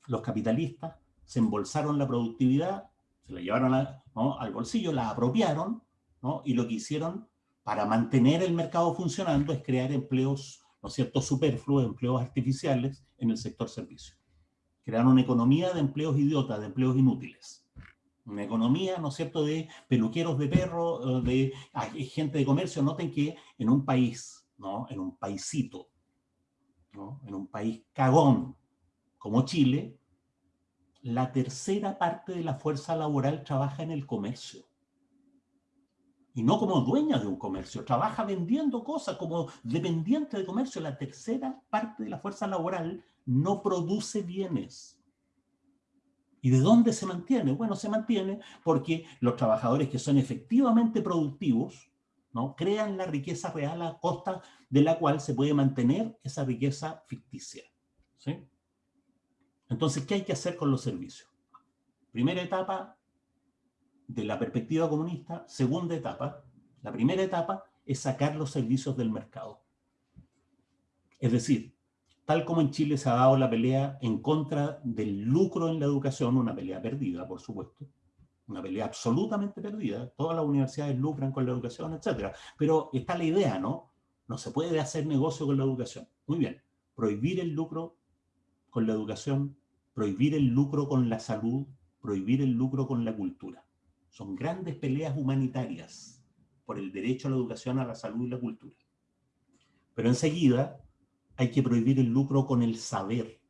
Los capitalistas se embolsaron la productividad, se la llevaron al bolsillo, la apropiaron, ¿no? y lo que hicieron para mantener el mercado funcionando es crear empleos, ¿no es cierto?, superfluos, empleos artificiales en el sector servicio crear una economía de empleos idiotas, de empleos inútiles. Una economía, ¿no es cierto?, de peluqueros de perro, de gente de comercio. Noten que en un país, ¿no?, en un paisito, ¿no? en un país cagón como Chile, la tercera parte de la fuerza laboral trabaja en el comercio. Y no como dueña de un comercio, trabaja vendiendo cosas como dependiente de comercio. La tercera parte de la fuerza laboral no produce bienes. ¿Y de dónde se mantiene? Bueno, se mantiene porque los trabajadores que son efectivamente productivos ¿no? crean la riqueza real a costa de la cual se puede mantener esa riqueza ficticia. ¿sí? Entonces, ¿qué hay que hacer con los servicios? Primera etapa de la perspectiva comunista, segunda etapa. La primera etapa es sacar los servicios del mercado. Es decir, tal como en Chile se ha dado la pelea en contra del lucro en la educación, una pelea perdida, por supuesto, una pelea absolutamente perdida, todas las universidades lucran con la educación, etc. Pero está la idea, ¿no? No se puede hacer negocio con la educación. Muy bien, prohibir el lucro con la educación, prohibir el lucro con la salud, prohibir el lucro con la cultura. Son grandes peleas humanitarias por el derecho a la educación, a la salud y la cultura. Pero enseguida hay que prohibir el lucro con el saber.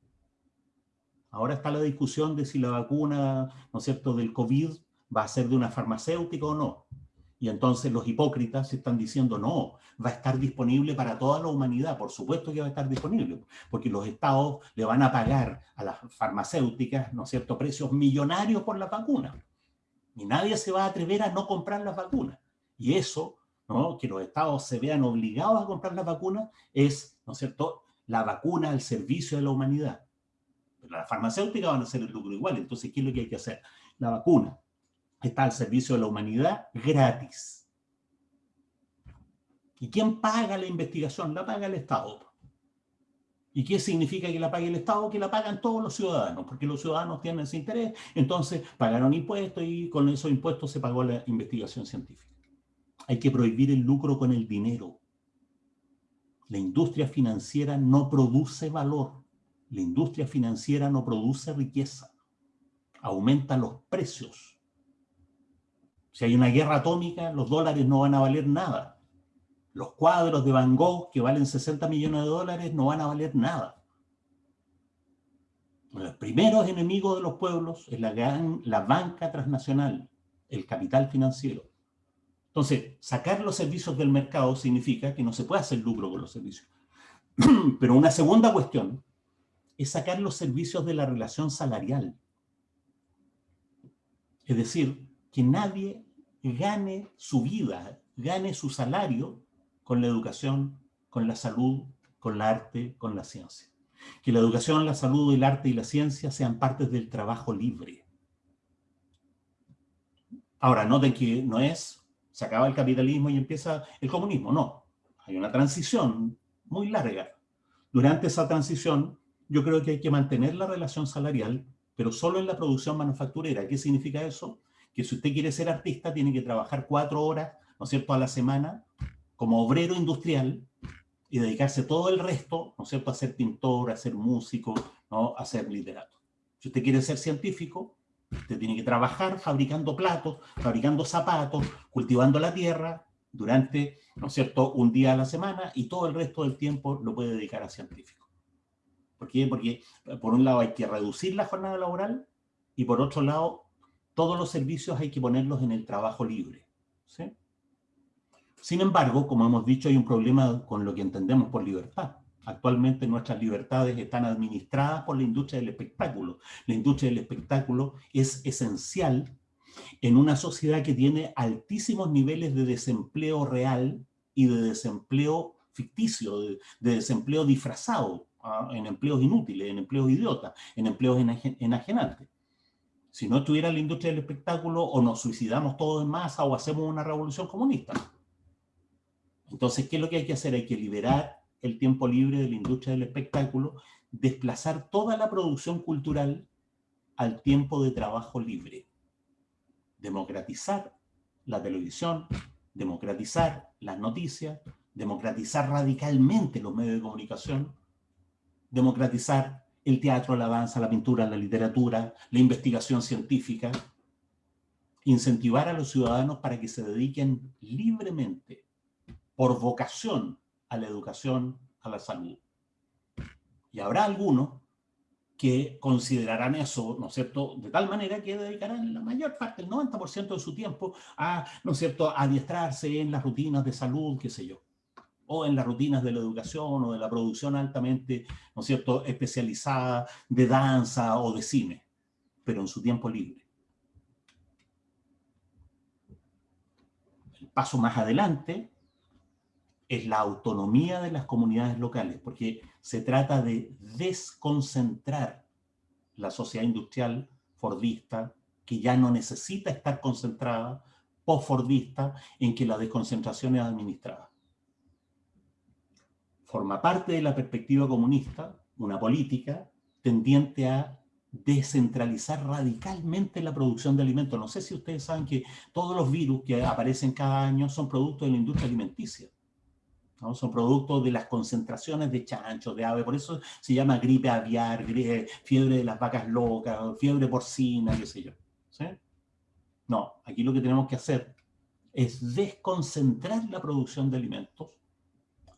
Ahora está la discusión de si la vacuna, ¿no es cierto?, del COVID va a ser de una farmacéutica o no. Y entonces los hipócritas están diciendo, no, va a estar disponible para toda la humanidad. Por supuesto que va a estar disponible, porque los estados le van a pagar a las farmacéuticas, ¿no es cierto?, precios millonarios por la vacuna. Y nadie se va a atrever a no comprar las vacunas. Y eso que los estados se vean obligados a comprar la vacuna es, ¿no es cierto?, la vacuna al servicio de la humanidad. Pero las farmacéuticas van a hacer el lucro igual, entonces, ¿qué es lo que hay que hacer? La vacuna está al servicio de la humanidad gratis. ¿Y quién paga la investigación? La paga el Estado. ¿Y qué significa que la pague el Estado? Que la pagan todos los ciudadanos, porque los ciudadanos tienen ese interés, entonces pagaron impuestos y con esos impuestos se pagó la investigación científica. Hay que prohibir el lucro con el dinero. La industria financiera no produce valor. La industria financiera no produce riqueza. aumenta los precios. Si hay una guerra atómica, los dólares no van a valer nada. Los cuadros de Van Gogh, que valen 60 millones de dólares, no van a valer nada. Los primeros enemigos de los pueblos es la, la banca transnacional, el capital financiero. Entonces, sacar los servicios del mercado significa que no se puede hacer lucro con los servicios. Pero una segunda cuestión es sacar los servicios de la relación salarial. Es decir, que nadie gane su vida, gane su salario con la educación, con la salud, con el arte, con la ciencia. Que la educación, la salud, el arte y la ciencia sean partes del trabajo libre. Ahora, noten que no es, se acaba el capitalismo y empieza el comunismo, no. Hay una transición muy larga. Durante esa transición yo creo que hay que mantener la relación salarial, pero solo en la producción manufacturera. ¿Qué significa eso? Que si usted quiere ser artista, tiene que trabajar cuatro horas, ¿no es cierto?, a la semana como obrero industrial y dedicarse todo el resto, ¿no es cierto?, a ser pintor, a ser músico, ¿no?, a ser literato. Si usted quiere ser científico, usted tiene que trabajar fabricando platos, fabricando zapatos, cultivando la tierra durante, ¿no es cierto?, un día a la semana y todo el resto del tiempo lo puede dedicar a científico. ¿Por qué? Porque eh, por un lado hay que reducir la jornada laboral y por otro lado todos los servicios hay que ponerlos en el trabajo libre. Sin embargo, como hemos dicho, hay un problema con lo que entendemos por libertad. Actualmente nuestras libertades están administradas por la industria del espectáculo. La industria del espectáculo es esencial en una sociedad que tiene altísimos niveles de desempleo real y de desempleo ficticio, de desempleo disfrazado en empleos inútiles, en empleos idiotas, en empleos enajenantes. Si no estuviera la industria del espectáculo, o nos suicidamos todos en masa, o hacemos una revolución comunista. Entonces, ¿qué es lo que hay que hacer? Hay que liberar el tiempo libre de la industria del espectáculo, desplazar toda la producción cultural al tiempo de trabajo libre. Democratizar la televisión, democratizar las noticias, democratizar radicalmente los medios de comunicación, democratizar el teatro, la danza, la pintura, la literatura, la investigación científica, incentivar a los ciudadanos para que se dediquen libremente, por vocación, a la educación, a la salud. Y habrá algunos que considerarán eso, ¿no es cierto?, de tal manera que dedicarán la mayor parte, el 90% de su tiempo a, ¿no es cierto?, adiestrarse en las rutinas de salud, qué sé yo o en las rutinas de la educación o de la producción altamente, ¿no es cierto?, especializada de danza o de cine, pero en su tiempo libre. El paso más adelante es la autonomía de las comunidades locales, porque se trata de desconcentrar la sociedad industrial fordista, que ya no necesita estar concentrada, post-fordista, en que la desconcentración es administrada forma parte de la perspectiva comunista, una política tendiente a descentralizar radicalmente la producción de alimentos. No sé si ustedes saben que todos los virus que aparecen cada año son productos de la industria alimenticia. ¿no? Son productos de las concentraciones de chanchos, de ave, por eso se llama gripe aviar, fiebre de las vacas locas, fiebre porcina, qué sé yo. No, aquí lo que tenemos que hacer es desconcentrar la producción de alimentos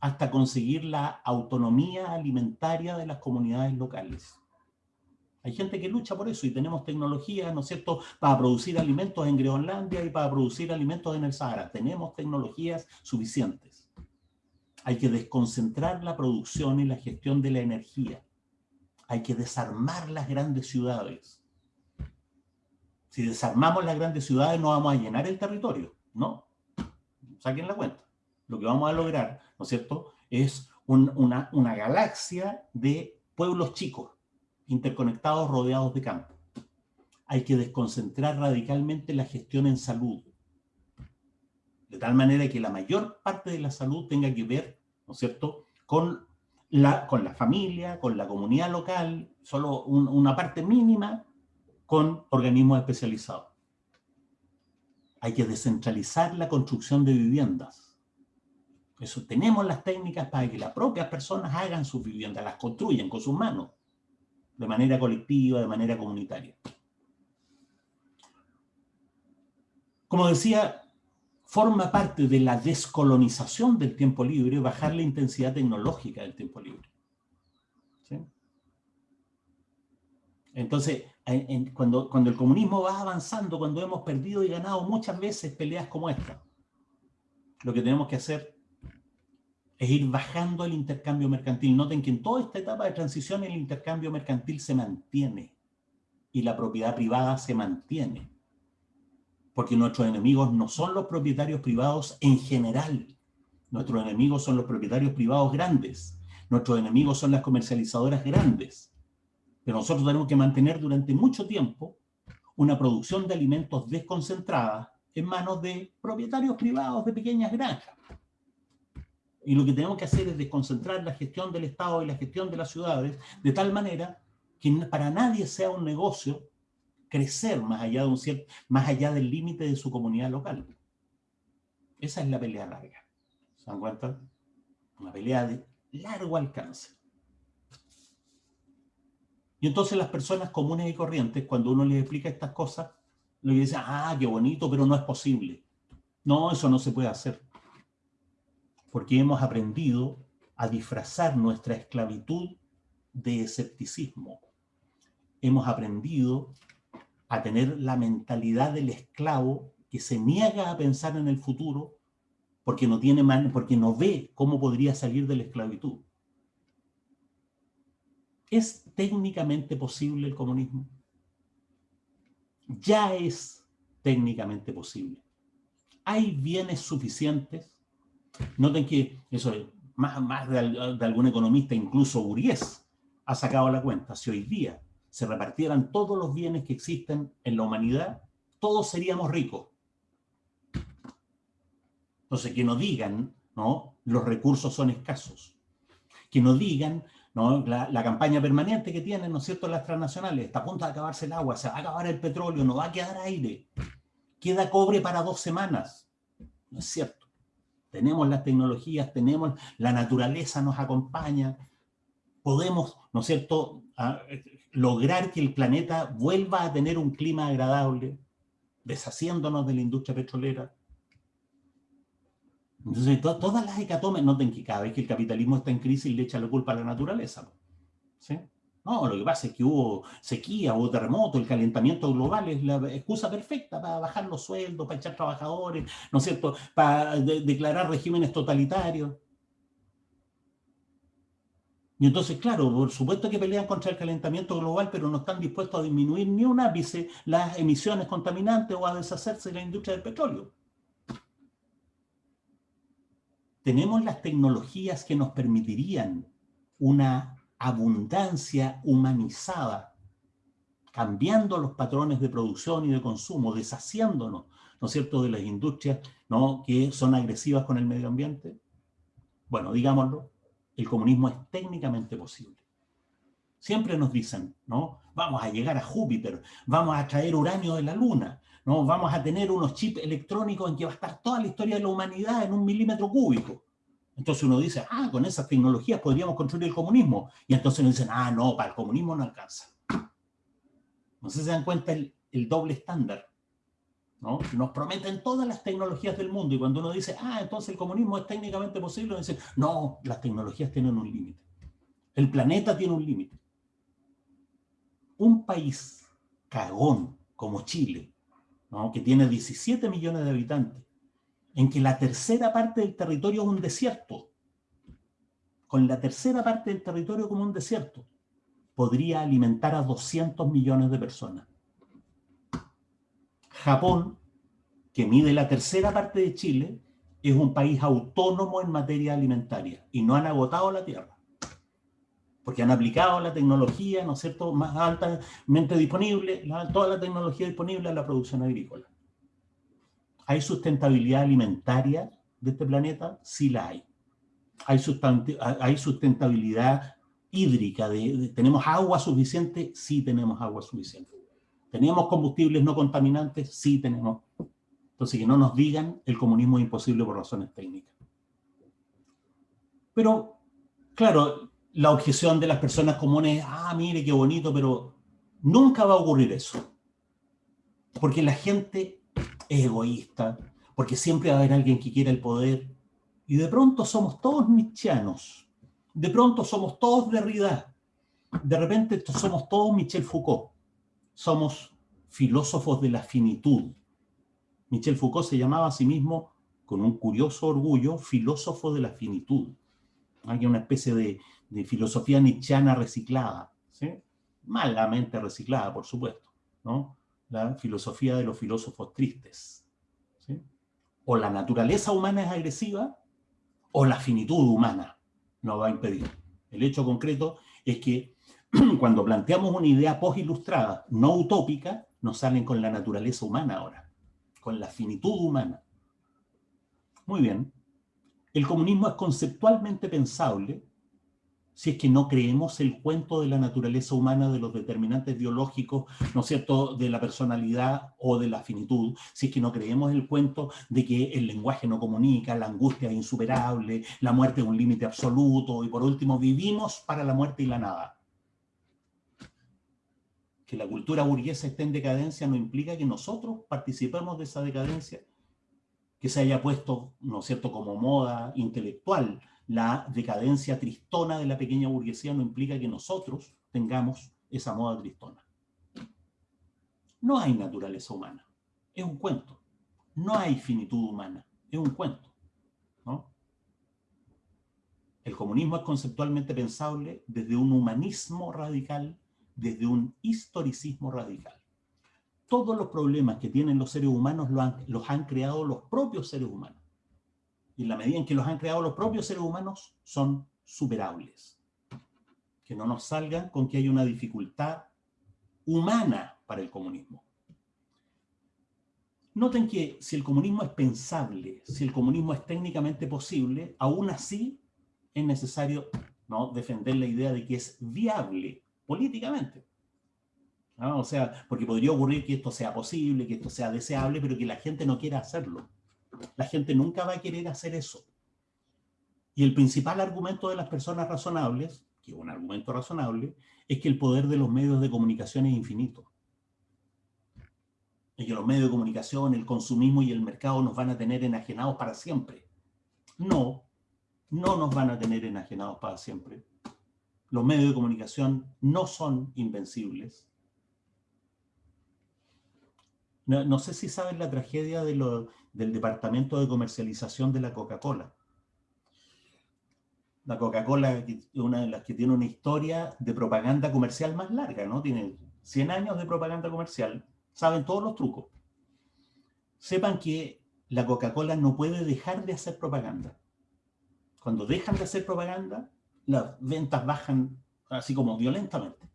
hasta conseguir la autonomía alimentaria de las comunidades locales. Hay gente que lucha por eso y tenemos tecnología, ¿no es cierto?, para producir alimentos en Groenlandia y para producir alimentos en el Sahara. Tenemos tecnologías suficientes. Hay que desconcentrar la producción y la gestión de la energía. Hay que desarmar las grandes ciudades. Si desarmamos las grandes ciudades no vamos a llenar el territorio, ¿no? Saquen la cuenta lo que vamos a lograr, ¿no es cierto?, es una, galaxia de pueblos chicos, interconectados, rodeados de campo. Hay que desconcentrar radicalmente la gestión en salud, de tal manera que la mayor parte de la salud tenga que ver, ¿no es cierto?, con la, con la familia, con la comunidad local, solo una parte mínima con organismos especializados. Hay que descentralizar la construcción de viviendas eso tenemos las técnicas para que las propias personas hagan sus viviendas, las construyan con sus manos, de manera colectiva, de manera comunitaria. Como decía, forma parte de la descolonización del tiempo libre bajar la intensidad tecnológica del tiempo libre. Entonces, cuando, cuando el comunismo va avanzando, cuando hemos perdido y ganado muchas veces peleas como esta, lo que tenemos que hacer es ir bajando el intercambio mercantil. Noten que en toda esta etapa de transición el intercambio mercantil se mantiene y la propiedad privada se mantiene. Porque nuestros enemigos no son los propietarios privados en general. Nuestros enemigos son los propietarios privados grandes. Nuestros enemigos son las comercializadoras grandes. Pero nosotros tenemos que mantener durante mucho tiempo una producción de alimentos desconcentrada en manos de propietarios privados de pequeñas granjas. Y lo que tenemos que hacer es desconcentrar la gestión del Estado y la gestión de las ciudades de tal manera que para nadie sea un negocio crecer más allá, de un cierto, más allá del límite de su comunidad local. Esa es la pelea larga. ¿Se dan cuenta? Una pelea de largo alcance. Y entonces las personas comunes y corrientes, cuando uno les explica estas cosas, le dicen, ah, qué bonito, pero no es posible. No, eso no se puede hacer porque hemos aprendido a disfrazar nuestra esclavitud de escepticismo. Hemos aprendido a tener la mentalidad del esclavo que se niega a pensar en el futuro porque no, tiene porque no ve cómo podría salir de la esclavitud. ¿Es técnicamente posible el comunismo? Ya es técnicamente posible. ¿Hay bienes suficientes? Noten que eso más, más de, algún economista, incluso Uriés, ha sacado la cuenta. Si hoy día se repartieran todos los bienes que existen en la humanidad, todos seríamos ricos. Entonces, que no digan, ¿no? Los recursos son escasos. Que no digan, ¿no? La, la, campaña permanente que tienen, ¿no es cierto?, las transnacionales, está a punto de acabarse el agua, se va a acabar el petróleo, no va a quedar aire, queda cobre para dos semanas. No es cierto tenemos las tecnologías, tenemos, la naturaleza nos acompaña, podemos, ¿no es cierto?, lograr que el planeta vuelva a tener un clima agradable, deshaciéndonos de la industria petrolera. Entonces, todas las hecatombes, noten que cada vez que el capitalismo está en crisis le echa la culpa a la naturaleza. ¿sí? No, lo que pasa es que hubo sequía, hubo terremoto, el calentamiento global es la excusa perfecta para bajar los sueldos, para echar trabajadores, ¿no es cierto?, para declarar regímenes totalitarios. Y entonces, claro, por supuesto que pelean contra el calentamiento global, pero no están dispuestos a disminuir ni un ápice las emisiones contaminantes o a deshacerse de la industria del petróleo. Tenemos las tecnologías que nos permitirían una abundancia humanizada, cambiando los patrones de producción y de consumo, deshaciéndonos, ¿no es cierto?, de las industrias ¿no? que son agresivas con el medio ambiente. Bueno, digámoslo, el comunismo es técnicamente posible. Siempre nos dicen, ¿no? Vamos a llegar a Júpiter, vamos a traer uranio de la Luna, ¿no? Vamos a tener unos chips electrónicos en que va a estar toda la historia de la humanidad en un milímetro cúbico. Entonces uno dice, ah, con esas tecnologías podríamos construir el comunismo. Y entonces uno dice, ah, no, para el comunismo no alcanza. No sé si se dan cuenta el, doble estándar. ¿no? Nos prometen todas las tecnologías del mundo y cuando uno dice, ah, entonces el comunismo es técnicamente posible, uno dice, no, las tecnologías tienen un límite. El planeta tiene un límite. Un país cagón como Chile, ¿no? que tiene 17 millones de habitantes, en que la tercera parte del territorio es un desierto, con la tercera parte del territorio como un desierto, podría alimentar a 200 millones de personas. Japón, que mide la tercera parte de Chile, es un país autónomo en materia alimentaria y no han agotado la tierra. Porque han aplicado la tecnología, ¿no es cierto?, más altamente disponible, toda la tecnología disponible a la producción agrícola. ¿Hay sustentabilidad alimentaria de este planeta? Sí la hay. ¿Hay, sustentabilidad hídrica? ¿Tenemos agua suficiente? Sí tenemos agua suficiente. ¿Tenemos combustibles no contaminantes? Sí tenemos. Entonces, que no nos digan el comunismo es imposible por razones técnicas. Pero, claro, la objeción de las personas comunes, ah, mire qué bonito, pero nunca va a ocurrir eso. Porque la gente es egoísta, porque siempre va a haber alguien que quiera el poder, y de pronto somos todos nietzscheanos, de pronto somos todos Derrida, de repente somos todos Michel Foucault, somos filósofos de la finitud. Michel Foucault se llamaba a sí mismo, con un curioso orgullo, filósofo de la finitud. Hay una especie de, filosofía nietzscheana reciclada, malamente reciclada, por supuesto, ¿no? La filosofía de los filósofos tristes. O la naturaleza humana es agresiva, o la finitud humana nos va a impedir. El hecho concreto es que cuando planteamos una idea post-ilustrada, no utópica, nos salen con la naturaleza humana ahora, con la finitud humana. Muy bien. El comunismo es conceptualmente pensable si es que no creemos el cuento de la naturaleza humana, de los determinantes biológicos, ¿no es cierto?, de la personalidad o de la finitud, si es que no creemos el cuento de que el lenguaje no comunica, la angustia es insuperable, la muerte es un límite absoluto, y por último, vivimos para la muerte y la nada que la cultura burguesa esté en decadencia no implica que nosotros participemos de esa decadencia, que se haya puesto, ¿no es cierto?, como moda intelectual. La decadencia tristona de la pequeña burguesía no implica que nosotros tengamos esa moda tristona. No hay naturaleza humana, es un cuento. No hay finitud humana, es un cuento. El comunismo es conceptualmente pensable desde un humanismo radical desde un historicismo radical. Todos los problemas que tienen los seres humanos los han, creado los propios seres humanos. Y en la medida en que los han creado los propios seres humanos, son superables. Que no nos salgan con que hay una dificultad humana para el comunismo. Noten que si el comunismo es pensable, si el comunismo es técnicamente posible, aún así es necesario ¿no? defender la idea de que es viable políticamente. O sea, porque podría ocurrir que esto sea posible, que esto sea deseable, pero que la gente no quiera hacerlo. La gente nunca va a querer hacer eso. Y el principal argumento de las personas razonables, que es un argumento razonable, es que el poder de los medios de comunicación es infinito. Y que los medios de comunicación, el consumismo y el mercado nos van a tener enajenados para siempre. No, no nos van a tener enajenados para siempre los medios de comunicación no son invencibles. No, sé si saben la tragedia del departamento de comercialización de la Coca-Cola. La Coca-Cola es una de las que tiene una historia de propaganda comercial más larga, ¿no? Tiene 100 años de propaganda comercial, saben todos los trucos. Sepan que la Coca-Cola no puede dejar de hacer propaganda. Cuando dejan de hacer propaganda, las ventas bajan así como violentamente.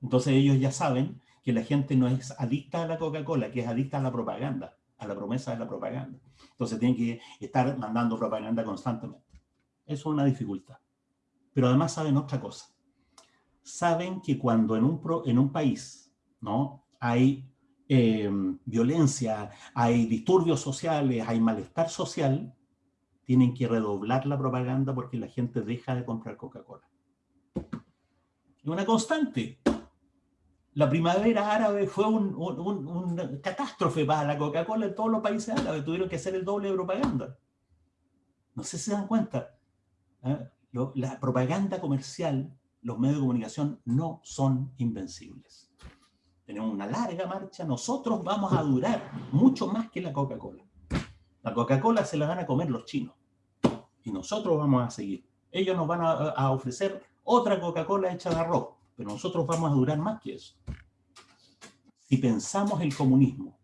Entonces ellos ya saben que la gente no es adicta a la Coca-Cola, que es adicta a la propaganda, a la promesa de la propaganda. Entonces tienen que estar mandando propaganda constantemente. Eso es una dificultad. Pero además saben otra cosa. Saben que cuando en un, en un país ¿no? hay eh, violencia, hay disturbios sociales, hay malestar social, tienen que redoblar la propaganda porque la gente deja de comprar Coca-Cola. Es una constante. La primavera árabe fue una catástrofe para la Coca-Cola en todos los países árabes. Tuvieron que hacer el doble de propaganda. No sé si se dan cuenta. ¿eh? la propaganda comercial, los medios de comunicación no son invencibles. Tenemos una larga marcha. Nosotros vamos a durar mucho más que la Coca-Cola. La Coca-Cola se la van a comer los chinos. Y nosotros vamos a seguir. Ellos nos van a, ofrecer otra Coca-Cola hecha de arroz, pero nosotros vamos a durar más que eso. Si pensamos el comunismo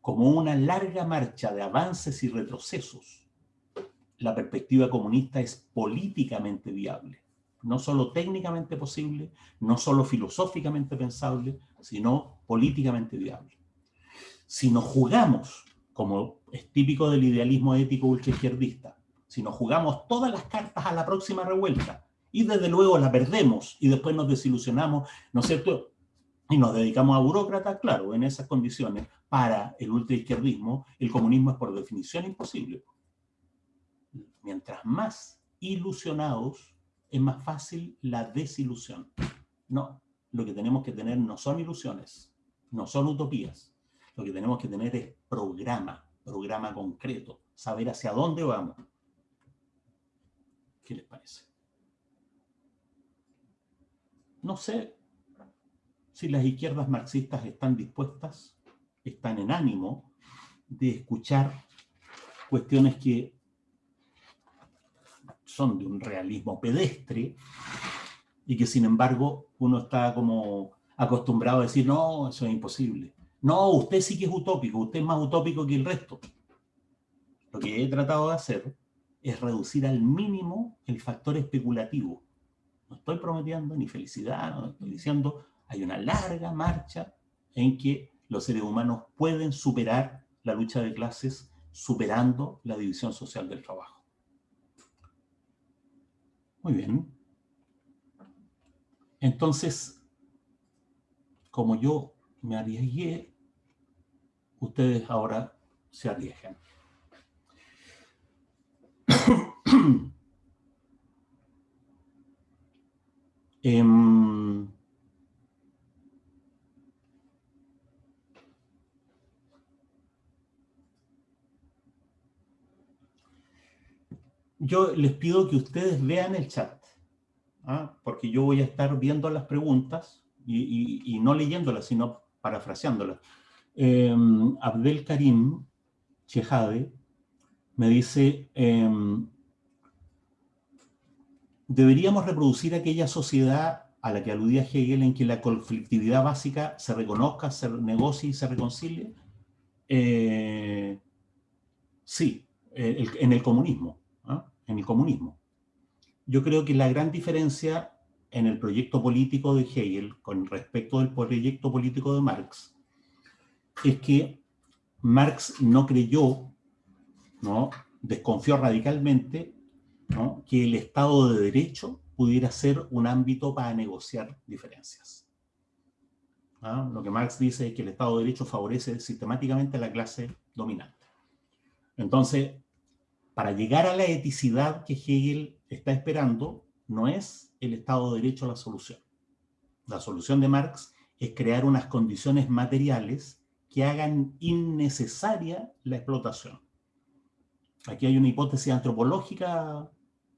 como una larga marcha de avances y retrocesos, la perspectiva comunista es políticamente viable. No solo técnicamente posible, no solo filosóficamente pensable, sino políticamente viable. Si nos jugamos como es típico del idealismo ético ultraizquierdista, si nos jugamos todas las cartas a la próxima revuelta y desde luego la perdemos y después nos desilusionamos, ¿no es cierto? Y nos dedicamos a burócratas, claro, en esas condiciones, para el ultraizquierdismo, el comunismo es por definición imposible. Mientras más ilusionados, es más fácil la desilusión. No, lo que tenemos que tener no son ilusiones, no son utopías, Lo que tenemos que tener es programa, programa concreto, saber hacia dónde vamos. ¿Qué les parece? No sé si las izquierdas marxistas están dispuestas, están en ánimo de escuchar cuestiones que son de un realismo pedestre y que sin embargo uno está como acostumbrado a decir, no, eso es imposible. No, usted sí que es utópico, usted es más utópico que el resto. Lo que he tratado de hacer es reducir al mínimo el factor especulativo. No estoy prometiendo ni felicidad, no estoy diciendo, hay una larga marcha en que los seres humanos pueden superar la lucha de clases superando la división social del trabajo. Muy bien. Entonces, como yo me arriesgué, ustedes ahora se arriesgan. Em, yo les pido que ustedes vean el chat, ¿ah? porque yo voy a estar viendo las preguntas y, no leyéndolas, sino parafraseándolas. Em, Abdel Karim Chejade me dice, em, deberíamos reproducir aquella sociedad a la que aludía Hegel en que la conflictividad básica se reconozca, se negocie y se reconcilie. Eh, sí, en el comunismo, ¿ah? en el comunismo. Yo creo que la gran diferencia en el proyecto político de Hegel con respecto del proyecto político de Marx es que Marx no creyó, ¿no? desconfió radicalmente que el Estado de Derecho pudiera ser un ámbito para negociar diferencias. ¿Ah? Lo que Marx dice es que el Estado de Derecho favorece sistemáticamente a la clase dominante. Entonces, para llegar a la eticidad que Hegel está esperando, no es el Estado de Derecho la solución. La solución de Marx es crear unas condiciones materiales que hagan innecesaria la explotación. Aquí hay una hipótesis antropológica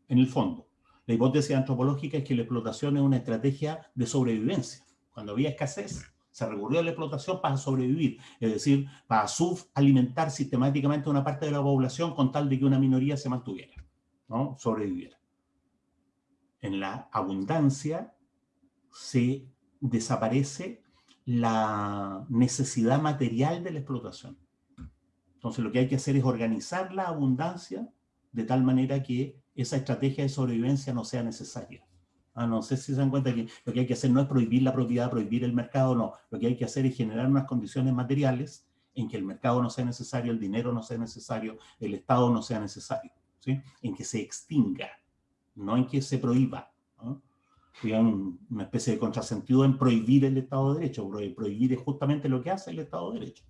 en el fondo. La hipótesis antropológica es que la explotación es una estrategia de sobrevivencia. Cuando había escasez, se recurrió a la explotación para sobrevivir, es decir, para subalimentar sistemáticamente una parte de la población con tal de que una minoría se mantuviera, ¿no? sobreviviera en la abundancia se desaparece la necesidad material de la explotación. Entonces lo que hay que hacer es organizar la abundancia de tal manera que esa estrategia de sobrevivencia no sea necesaria. Ah, no sé si se dan cuenta que lo que hay que hacer no es prohibir la propiedad, prohibir el mercado, no. Lo que hay que hacer es generar unas condiciones materiales en que el mercado no sea necesario, el dinero no sea necesario, el Estado no sea necesario, ¿sí? en que se extinga no en que se prohíba. ¿no? una especie de contrasentido en prohibir el Estado de Derecho. Prohibir es justamente lo que hace el Estado de Derecho.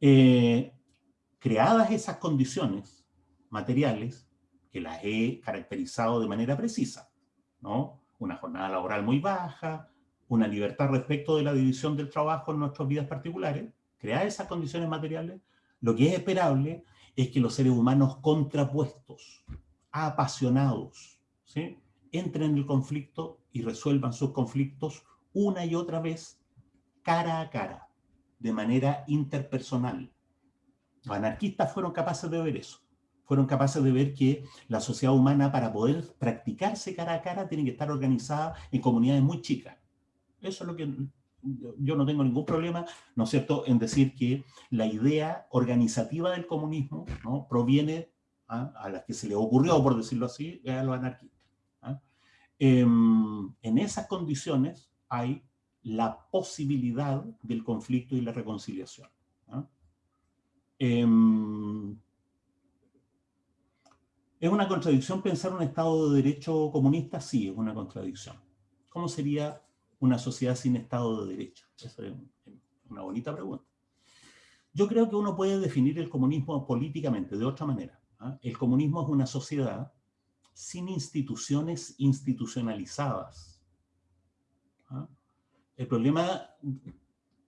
Eh, creadas esas condiciones materiales, que las he caracterizado de manera precisa, ¿no? una jornada laboral muy baja, una libertad respecto de la división del trabajo en nuestras vidas particulares, crear esas condiciones materiales, lo que es esperable es que los seres humanos contrapuestos, apasionados, ¿sí? entren en el conflicto y resuelvan sus conflictos una y otra vez, cara a cara, de manera interpersonal. Los anarquistas fueron capaces de ver eso. Fueron capaces de ver que la sociedad humana, para poder practicarse cara a cara, tiene que estar organizada en comunidades muy chicas. Eso es lo que yo no tengo ningún problema, ¿no es cierto?, en decir que la idea organizativa del comunismo ¿no? proviene ¿ah? a las que se le ocurrió, por decirlo así, a los anarquistas. ¿ah? Em, en esas condiciones hay la posibilidad del conflicto y la reconciliación. ¿ah? Em, ¿Es una contradicción pensar un Estado de Derecho comunista? Sí, es una contradicción. ¿Cómo sería una sociedad sin Estado de Derecho? Esa es una bonita pregunta. Yo creo que uno puede definir el comunismo políticamente de otra manera. ¿ah? El comunismo es una sociedad sin instituciones institucionalizadas. ¿ah? El problema,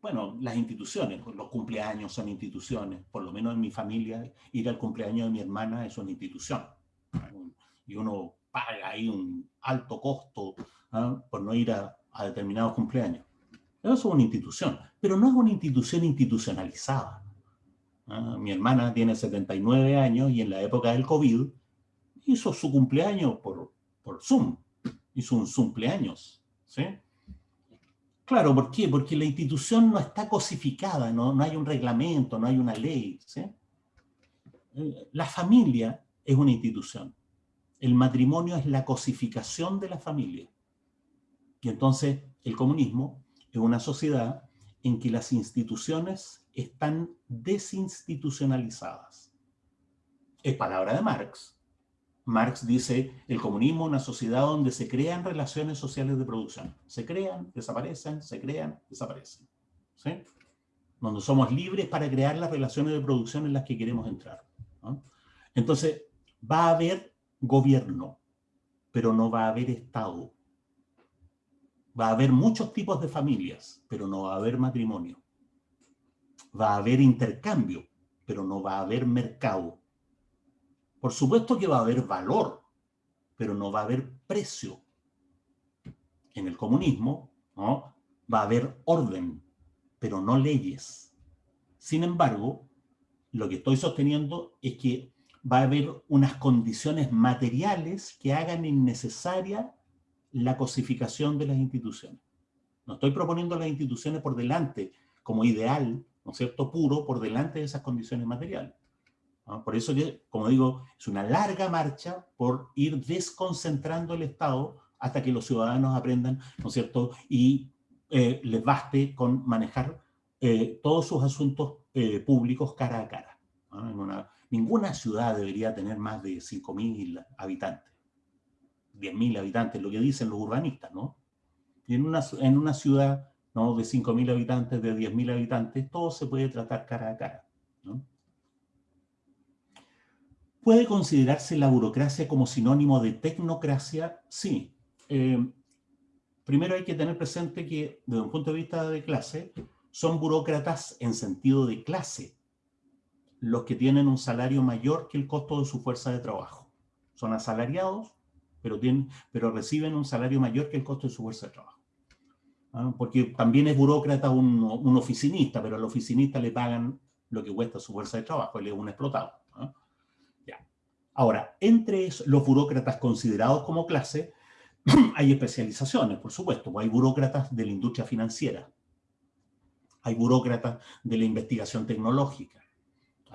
bueno, las instituciones, los cumpleaños son instituciones, por lo menos en mi familia, ir al cumpleaños de mi hermana es una institución. Y uno paga ahí un alto costo ¿ah? por no ir a, determinados cumpleaños. Eso es una institución, pero no es una institución institucionalizada. ¿ah? Mi hermana tiene 79 años y en la época del COVID hizo su cumpleaños por, por Zoom, hizo un cumpleaños, ¿sí? Claro, ¿por qué? Porque la institución no está cosificada, no, no hay un reglamento, no hay una ley, ¿sí? Eh, la familia es una institución. El matrimonio es la cosificación de la familia. Y entonces el comunismo es una sociedad en que las instituciones están desinstitucionalizadas. Es palabra de Marx, Marx dice, el comunismo es una sociedad donde se crean relaciones sociales de producción. Se crean, desaparecen, se crean, desaparecen. ¿Sí? Donde somos libres para crear las relaciones de producción en las que queremos entrar. Entonces, va a haber gobierno, pero no va a haber Estado. Va a haber muchos tipos de familias, pero no va a haber matrimonio. Va a haber intercambio, pero no va a haber mercado. Por supuesto que va a haber valor, pero no va a haber precio. En el comunismo ¿no? va a haber orden, pero no leyes. Sin embargo, lo que estoy sosteniendo es que va a haber unas condiciones materiales que hagan innecesaria la cosificación de las instituciones. No estoy proponiendo las instituciones por delante como ideal, ¿no es cierto?, puro, por delante de esas condiciones materiales. Por eso, como digo, es una larga marcha por ir desconcentrando el Estado hasta que los ciudadanos aprendan, ¿no es cierto?, y eh, les baste con manejar eh, todos sus asuntos eh, públicos cara a cara. Ninguna ciudad debería tener más de 5.000 habitantes, 10.000 habitantes, lo que dicen los urbanistas, ¿no? Y en una, en una ciudad ¿no? de 5.000 habitantes, de 10.000 habitantes, todo se puede tratar cara a cara. ¿Puede considerarse la burocracia como sinónimo de tecnocracia? Sí. Eh, primero hay que tener presente que, desde un punto de vista de clase, son burócratas en sentido de clase, los que tienen un salario mayor que el costo de su fuerza de trabajo. Son asalariados, pero, tienen, pero reciben un salario mayor que el costo de su fuerza de trabajo. ¿Ah? Porque también es burócrata un, un, oficinista, pero al oficinista le pagan lo que cuesta su fuerza de trabajo, él es un explotado. Ahora, entre los burócratas considerados como clase, hay especializaciones, por supuesto. Hay burócratas de la industria financiera, hay burócratas de la investigación tecnológica,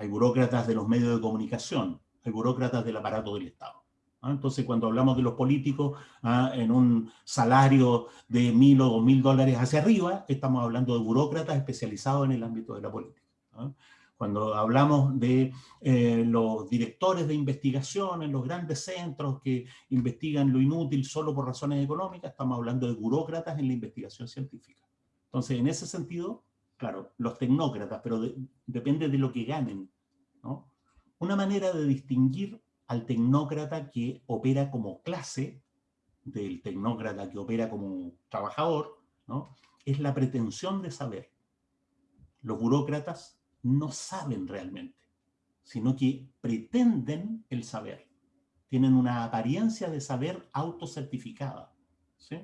hay burócratas de los medios de comunicación, hay burócratas del aparato del Estado. ¿ah? Entonces, cuando hablamos de los políticos ¿ah? en un salario de mil o dos mil dólares hacia arriba, estamos hablando de burócratas especializados en el ámbito de la política. ¿ah? Cuando hablamos de eh, los directores de investigación en los grandes centros que investigan lo inútil solo por razones económicas, estamos hablando de burócratas en la investigación científica. Entonces, en ese sentido, claro, los tecnócratas, pero depende de lo que ganen. ¿no? Una manera de distinguir al tecnócrata que opera como clase, del tecnócrata que opera como trabajador, ¿no? es la pretensión de saber. Los burócratas no saben realmente, sino que pretenden el saber. Tienen una apariencia de saber autocertificada. ¿sí?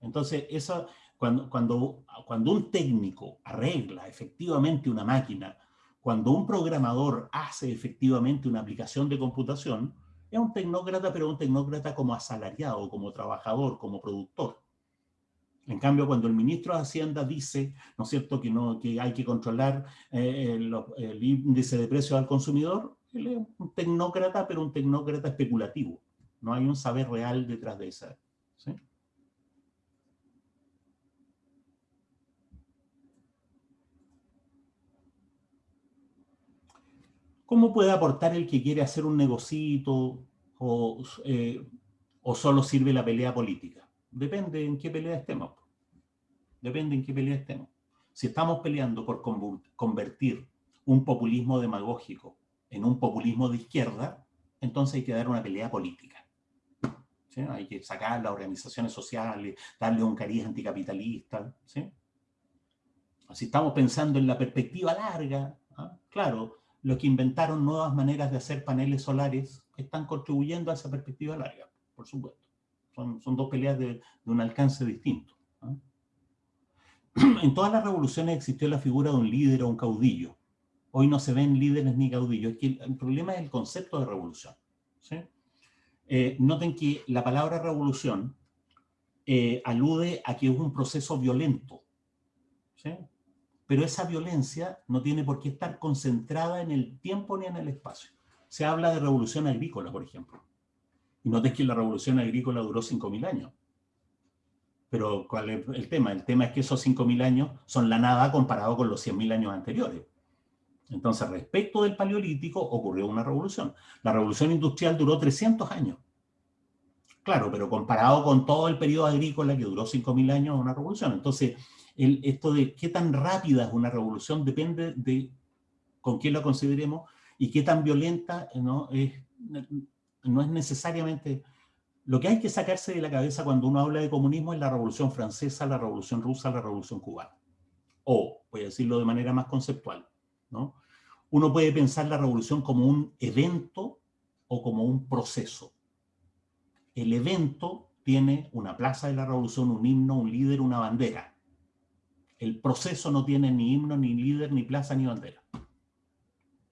Entonces, eso, cuando, cuando, cuando un técnico arregla efectivamente una máquina, cuando un programador hace efectivamente una aplicación de computación, es un tecnócrata, pero un tecnócrata como asalariado, como trabajador, como productor. En cambio, cuando el ministro de Hacienda dice, ¿no es cierto?, que, no, que hay que controlar eh, el, índice de precios al consumidor, él es un tecnócrata, pero un tecnócrata especulativo. No hay un saber real detrás de esa. ¿sí? ¿Cómo puede aportar el que quiere hacer un negocito o, eh, o solo sirve la pelea política? Depende en qué pelea estemos. Depende en qué pelea estemos. Si estamos peleando por convertir un populismo demagógico en un populismo de izquierda, entonces hay que dar una pelea política. Hay que sacar las organizaciones sociales, darle un cariz anticapitalista. ¿sí? Si estamos pensando en la perspectiva larga, ¿ah? claro, los que inventaron nuevas maneras de hacer paneles solares están contribuyendo a esa perspectiva larga, por supuesto. Son, son dos peleas de, un alcance distinto. ¿ah? En todas las revoluciones existió la figura de un líder o un caudillo. Hoy no se ven líderes ni caudillos. Que el, problema es el concepto de revolución. Eh, noten que la palabra revolución eh, alude a que es un proceso violento. Pero esa violencia no tiene por qué estar concentrada en el tiempo ni en el espacio. Se habla de revolución agrícola, por ejemplo. Y noten que la revolución agrícola duró 5.000 años. Pero ¿cuál es el tema? El tema es que esos 5.000 años son la nada comparado con los 100.000 años anteriores. Entonces, respecto del paleolítico, ocurrió una revolución. La revolución industrial duró 300 años. Claro, pero comparado con todo el periodo agrícola que duró 5.000 años, una revolución. Entonces, el, esto de qué tan rápida es una revolución depende de con quién la consideremos y qué tan violenta no es, no es necesariamente... Lo que hay que sacarse de la cabeza cuando uno habla de comunismo es la revolución francesa, la revolución rusa, la revolución cubana. O, voy a decirlo de manera más conceptual, ¿no? Uno puede pensar la revolución como un evento o como un proceso. El evento tiene una plaza de la revolución, un himno, un líder, una bandera. El proceso no tiene ni himno, ni líder, ni plaza, ni bandera.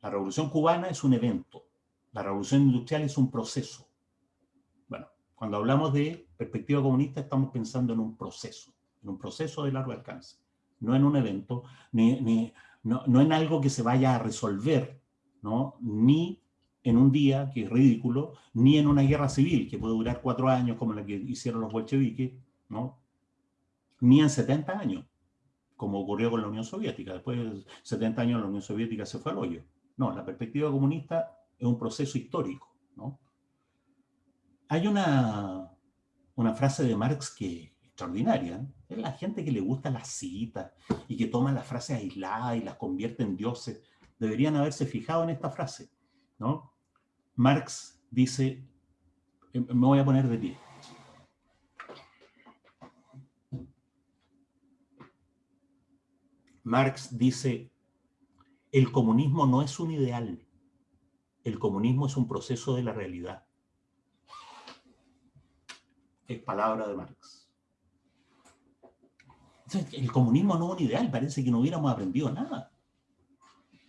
La revolución cubana es un evento. La revolución industrial es un proceso. Bueno, cuando hablamos de perspectiva comunista estamos pensando en un proceso, en un proceso de largo alcance. No en un evento, ni, no, en algo que se vaya a resolver, ¿no? ni en un día, que es ridículo, ni en una guerra civil, que puede durar cuatro años, como la que hicieron los bolcheviques, ¿no? ni en 70 años, como ocurrió con la Unión Soviética. Después de 70 años la Unión Soviética se fue al hoyo. No, la perspectiva comunista es un proceso histórico. ¿no? Hay una, una frase de Marx que extraordinaria. Es la gente que le gusta las citas y que toma las frases aisladas y las convierte en dioses. Deberían haberse fijado en esta frase. ¿no? Marx dice, eh, me voy a poner de pie. Marx dice, el comunismo no es un ideal, el comunismo es un proceso de la realidad. Es palabra de Marx el comunismo no es un ideal, parece que no hubiéramos aprendido nada.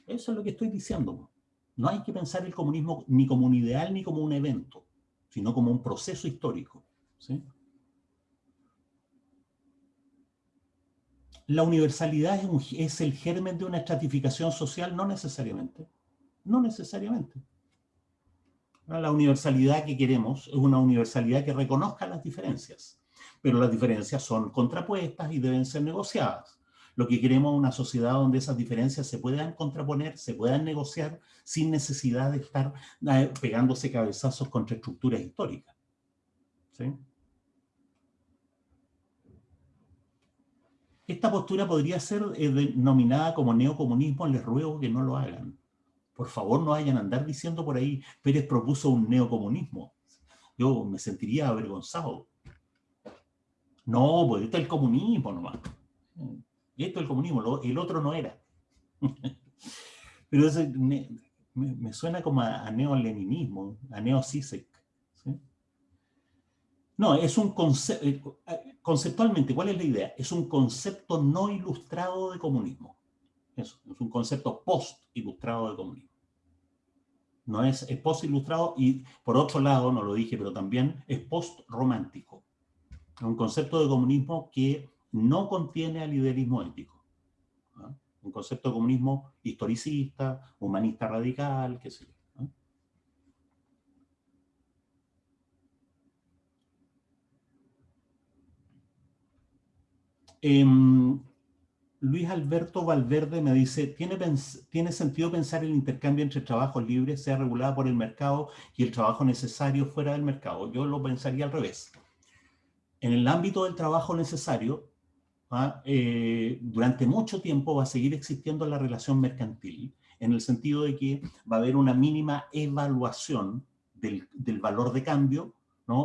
Eso es lo que estoy diciendo. No hay que pensar el comunismo ni como un ideal ni como un evento, sino como un proceso histórico. La universalidad es, el germen de una estratificación social, no necesariamente. No necesariamente. La universalidad que queremos es una universalidad que reconozca las diferencias pero las diferencias son contrapuestas y deben ser negociadas. Lo que queremos es una sociedad donde esas diferencias se puedan contraponer, se puedan negociar sin necesidad de estar eh, pegándose cabezazos contra estructuras históricas. Esta postura podría ser eh, denominada como neocomunismo, les ruego que no lo hagan. Por favor, no vayan a andar diciendo por ahí, Pérez propuso un neocomunismo. Yo me sentiría avergonzado. No, pues esto es el comunismo nomás. Esto es el comunismo, el otro no era. Pero me, suena como a, neoleninismo, a neosisek. No, es un concepto, eh, conceptualmente, ¿cuál es la idea? Es un concepto no ilustrado de comunismo. Eso, es un concepto post-ilustrado de comunismo. No es, es post-ilustrado y, por otro lado, no lo dije, pero también es post-romántico un concepto de comunismo que no contiene al liderismo ético. Un concepto de comunismo historicista, humanista radical, qué sé yo. Em, Luis Alberto Valverde me dice, ¿tiene, ¿tiene sentido pensar el intercambio entre trabajos libres sea regulado por el mercado y el trabajo necesario fuera del mercado? Yo lo pensaría al revés en el ámbito del trabajo necesario, ¿ah? eh, durante mucho tiempo va a seguir existiendo la relación mercantil, en el sentido de que va a haber una mínima evaluación del, valor de cambio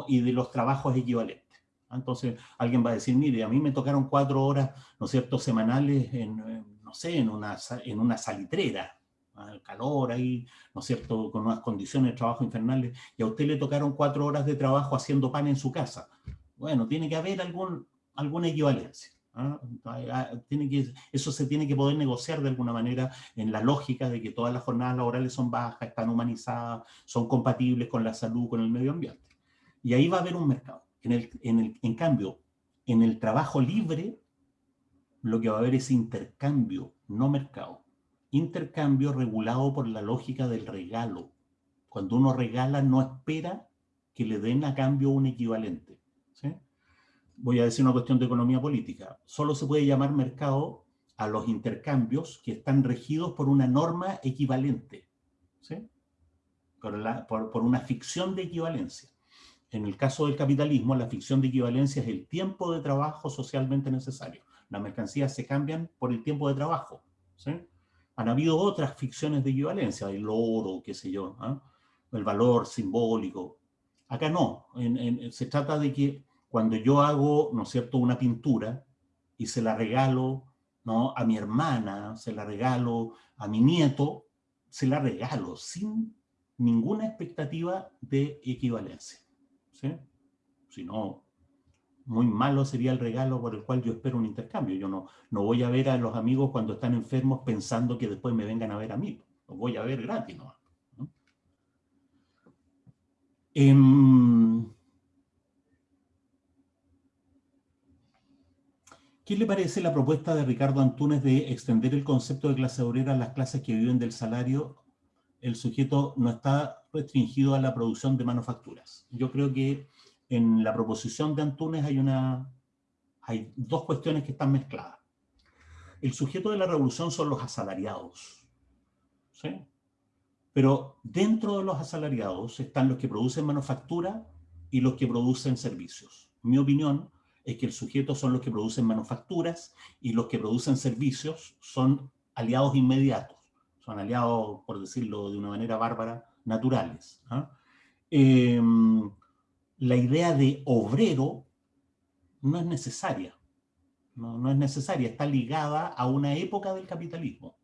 y de los trabajos equivalentes. Entonces alguien va a decir, mire, a mí me tocaron cuatro horas, ¿no es cierto?, semanales en, no sé, en una, en una salitrera, el calor ahí, ¿no es cierto?, con unas condiciones de trabajo infernales, y a usted le tocaron cuatro horas de trabajo haciendo pan en su casa. Bueno, tiene que haber algún, alguna equivalencia. ¿ah? Tiene que, eso se tiene que poder negociar de alguna manera en la lógica de que todas las jornadas laborales son bajas, están humanizadas, son compatibles con la salud, con el medio ambiente. Y ahí va a haber un mercado. En, cambio, en el trabajo libre, lo que va a haber es intercambio, no mercado. Intercambio regulado por la lógica del regalo. Cuando uno regala, no espera que le den a cambio un equivalente. voy a decir una cuestión de economía política, solo se puede llamar mercado a los intercambios que están regidos por una norma equivalente, por, una ficción de equivalencia. En el caso del capitalismo, la ficción de equivalencia es el tiempo de trabajo socialmente necesario. Las mercancías se cambian por el tiempo de trabajo. ¿sí? Han habido otras ficciones de equivalencia, el oro, qué sé yo, ¿ah? el valor simbólico. Acá no, se trata de que cuando yo hago, ¿no es cierto?, una pintura y se la regalo, ¿no?, a mi hermana, se la regalo a mi nieto, se la regalo sin ninguna expectativa de equivalencia, ¿sí? Si no, muy malo sería el regalo por el cual yo espero un intercambio. Yo no, no voy a ver a los amigos cuando están enfermos pensando que después me vengan a ver a mí. Los voy a ver gratis, ¿no? Em, ¿Qué le parece la propuesta de Ricardo Antunes de extender el concepto de clase obrera a las clases que viven del salario? El sujeto no está restringido a la producción de manufacturas. Yo creo que en la proposición de Antunes hay, una, hay dos cuestiones que están mezcladas. El sujeto de la revolución son los asalariados. ¿sí? Pero dentro de los asalariados están los que producen manufactura y los que producen servicios. Mi opinión es que el sujeto son los que producen manufacturas y los que producen servicios son aliados inmediatos, son aliados, por decirlo de una manera bárbara, naturales. ¿ah? Em, la idea de obrero no es necesaria, no, es necesaria, está ligada a una época del capitalismo.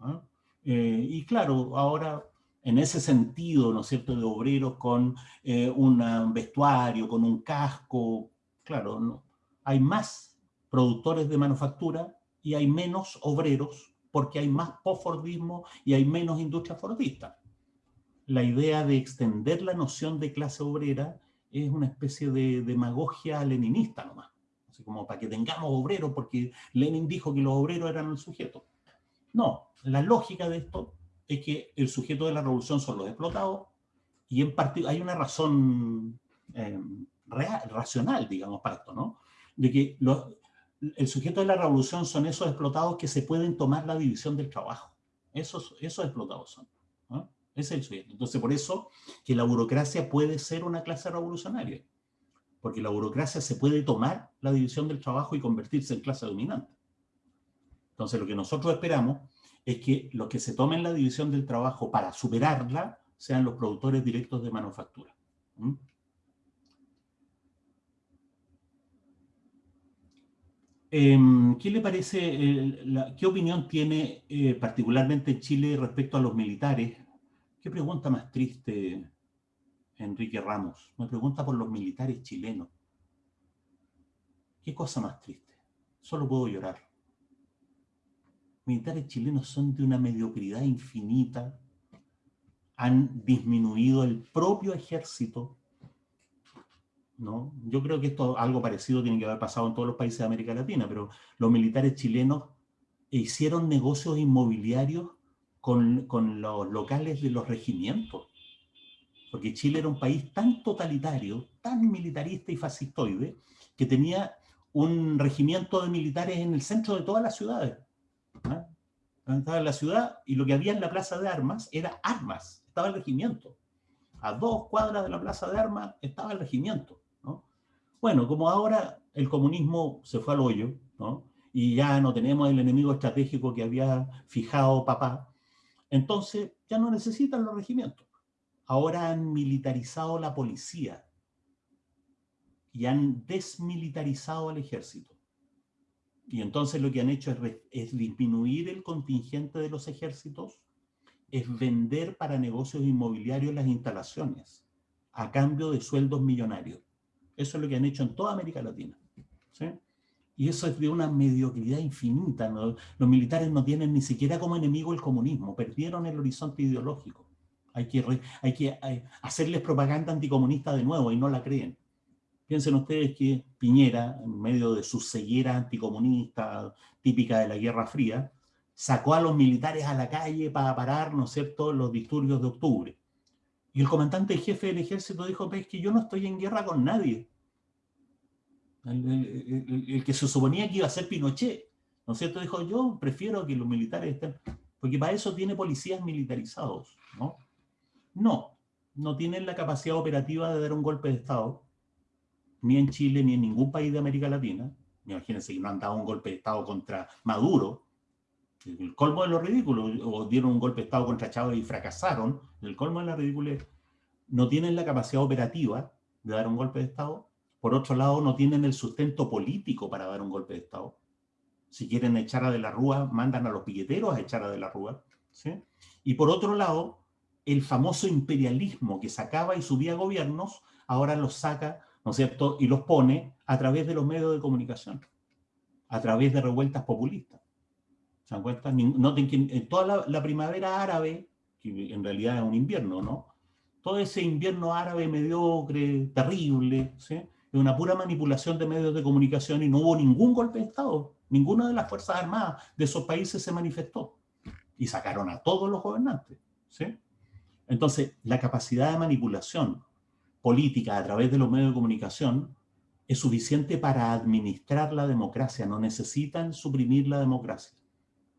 ¿ah? Eh, y claro, ahora en ese sentido, ¿no es cierto?, de obreros con eh, un vestuario, con un casco, claro, no, hay más productores de manufactura y hay menos obreros porque hay más postfordismo y hay menos industria fordista. La idea de extender la noción de clase obrera es una especie de demagogia leninista nomás. Así como para que tengamos obreros porque Lenin dijo que los obreros eran el sujeto. No, la lógica de esto es que el sujeto de la revolución son los explotados y en hay una razón eh, real, racional, digamos, para esto, ¿no? de que el sujeto de la revolución son esos explotados que se pueden tomar la división del trabajo. Esos, esos explotados son. Ese es el sujeto. Entonces, por eso que la burocracia puede ser una clase revolucionaria. Porque la burocracia se puede tomar la división del trabajo y convertirse en clase dominante. Entonces, lo que nosotros esperamos es que los que se tomen la división del trabajo para superarla sean los productores directos de manufactura. Em, ¿Qué le parece, qué opinión tiene eh, particularmente en Chile respecto a los militares? ¿Qué pregunta más triste, Enrique Ramos? Me pregunta por los militares chilenos. ¿Qué cosa más triste? Solo puedo llorar. Militares chilenos son de una mediocridad infinita, han disminuido el propio ejército, ¿no? Yo creo que esto, algo parecido tiene que haber pasado en todos los países de América Latina, pero los militares chilenos hicieron negocios inmobiliarios con, con los locales de los regimientos. Porque Chile era un país tan totalitario, tan militarista y fascistoide, que tenía un regimiento de militares en el centro de todas las ciudades. ¿ah? Estaba en la ciudad y lo que había en la plaza de armas era armas, estaba el regimiento. A dos cuadras de la plaza de armas estaba el regimiento. Bueno, como ahora el comunismo se fue al hoyo, ¿no? y ya no tenemos el enemigo estratégico que había fijado papá, entonces ya no necesitan los regimientos. Ahora han militarizado la policía. y han desmilitarizado al ejército. Y entonces lo que han hecho es, disminuir el contingente de los ejércitos, es vender para negocios inmobiliarios las instalaciones a cambio de sueldos millonarios. Eso es lo que han hecho en toda América Latina. Y eso es de una mediocridad infinita. Los militares no tienen ni siquiera como enemigo el comunismo, perdieron el horizonte ideológico. Hay que, que hacerles propaganda anticomunista de nuevo y no la creen. Piensen ustedes que Piñera, en medio de su ceguera anticomunista típica de la Guerra Fría, sacó a los militares a la calle para parar, ¿no es cierto?, los disturbios de octubre. Y el comandante jefe del ejército dijo, es que yo no estoy en guerra con nadie. El, que se suponía que iba a ser Pinochet, ¿no es cierto? Dijo, yo prefiero que los militares estén... Porque para eso tiene policías militarizados, ¿no? No, no tienen la capacidad operativa de dar un golpe de Estado, ni en Chile, ni en ningún país de América Latina. Imagínense que no han dado un golpe de Estado contra Maduro, el colmo de lo ridículo, o dieron un golpe de Estado contra Chávez y fracasaron, el colmo de la ridícula no tienen la capacidad operativa de dar un golpe de Estado, por otro lado no tienen el sustento político para dar un golpe de Estado. Si quieren echar a De la Rúa, mandan a los piqueteros a echar a De la Rúa. Y por otro lado, el famoso imperialismo que sacaba y subía gobiernos, ahora los saca ¿no es cierto? Y los pone a través de los medios de comunicación, a través de revueltas populistas. ¿Se dan cuenta? Noten que en toda la, primavera árabe, que en realidad es un invierno, ¿no? Todo ese invierno árabe mediocre, terrible, ¿sí? es una pura manipulación de medios de comunicación y no hubo ningún golpe de Estado. Ninguna de las Fuerzas Armadas de esos países se manifestó. Y sacaron a todos los gobernantes. ¿sí? Entonces, la capacidad de manipulación política a través de los medios de comunicación es suficiente para administrar la democracia, no necesitan suprimir la democracia.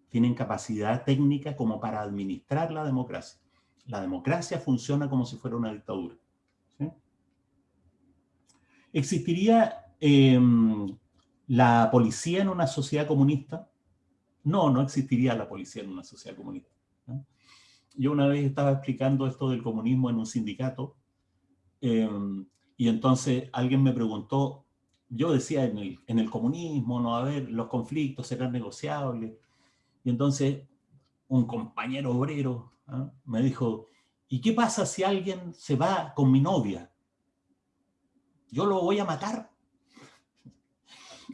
Tienen capacidad técnica como para administrar la democracia. La democracia funciona como si fuera una dictadura. ¿Existiría em, la policía en una sociedad comunista? No, no existiría la policía en una sociedad comunista. Yo una vez estaba explicando esto del comunismo en un sindicato Em, y entonces alguien me preguntó, yo decía en el, en el comunismo, no, a ver, los conflictos serán negociables. Y entonces un compañero obrero ¿ah? me dijo, ¿y qué pasa si alguien se va con mi novia? ¿Yo lo voy a matar?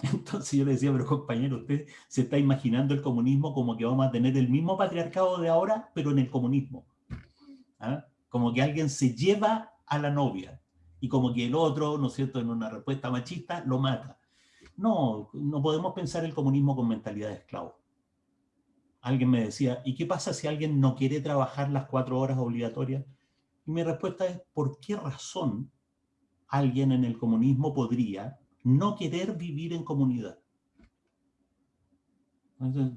Entonces yo le decía, pero compañero, usted se está imaginando el comunismo como que vamos a tener el mismo patriarcado de ahora, pero en el comunismo. ¿Ah? Como que alguien se lleva a la novia. Y como que el otro, ¿no es cierto?, en una respuesta machista, lo mata. No, no podemos pensar el comunismo con mentalidad de esclavo. Alguien me decía, ¿y qué pasa si alguien no quiere trabajar las cuatro horas obligatorias? Y mi respuesta es, ¿por qué razón alguien en el comunismo podría no querer vivir en comunidad?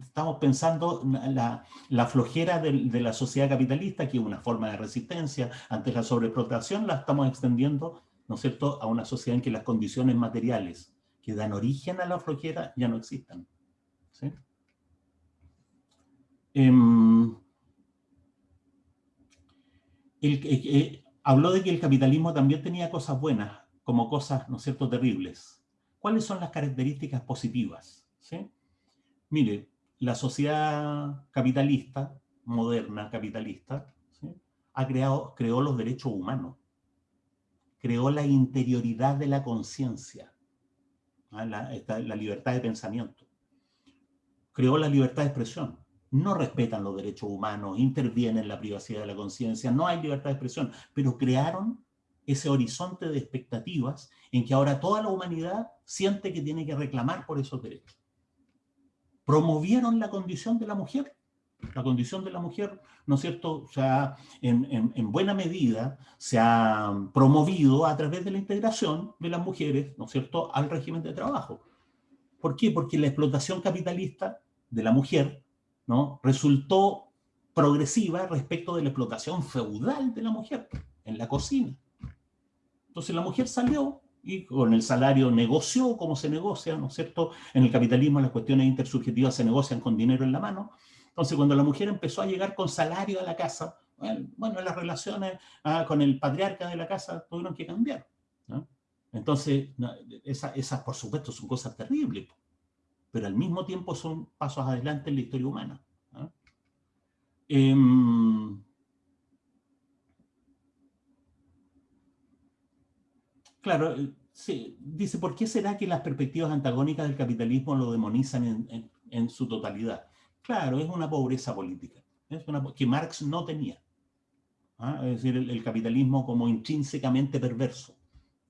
Estamos pensando la, la flojera de, la sociedad capitalista, que es una forma de resistencia ante la sobreexplotación, la estamos extendiendo, ¿no es cierto?, a una sociedad en que las condiciones materiales que dan origen a la flojera ya no existen. ¿sí? Em, eh, habló de que el capitalismo también tenía cosas buenas, como cosas, ¿no es terribles. ¿Cuáles son las características positivas? Mire, la sociedad capitalista, moderna capitalista, ha creado, creó los derechos humanos, creó la interioridad de la conciencia, ¿ah? la libertad de pensamiento, creó la libertad de expresión, no respetan los derechos humanos, intervienen en la privacidad de la conciencia, no hay libertad de expresión, pero crearon ese horizonte de expectativas en que ahora toda la humanidad siente que tiene que reclamar por esos derechos promovieron la condición de la mujer. La condición de la mujer, ¿no es cierto? O sea, en, en, buena medida se ha promovido a través de la integración de las mujeres, ¿no es cierto?, al régimen de trabajo. ¿Por qué? Porque la explotación capitalista de la mujer, ¿no?, resultó progresiva respecto de la explotación feudal de la mujer en la cocina. Entonces la mujer salió y con el salario negoció como se negocia, ¿no es cierto? En el capitalismo las cuestiones intersubjetivas se negocian con dinero en la mano. Entonces, cuando la mujer empezó a llegar con salario a la casa, bueno, las relaciones ah, con el patriarca de la casa tuvieron que cambiar. Entonces, esas, por supuesto, son cosas terribles, pero al mismo tiempo son pasos adelante en la historia humana. ¿ah? Em, claro, eh, dice, ¿por qué será que las perspectivas antagónicas del capitalismo lo demonizan en, su totalidad? Claro, es una pobreza política, que Marx no tenía. ¿ah? Es decir, el, capitalismo como intrínsecamente perverso.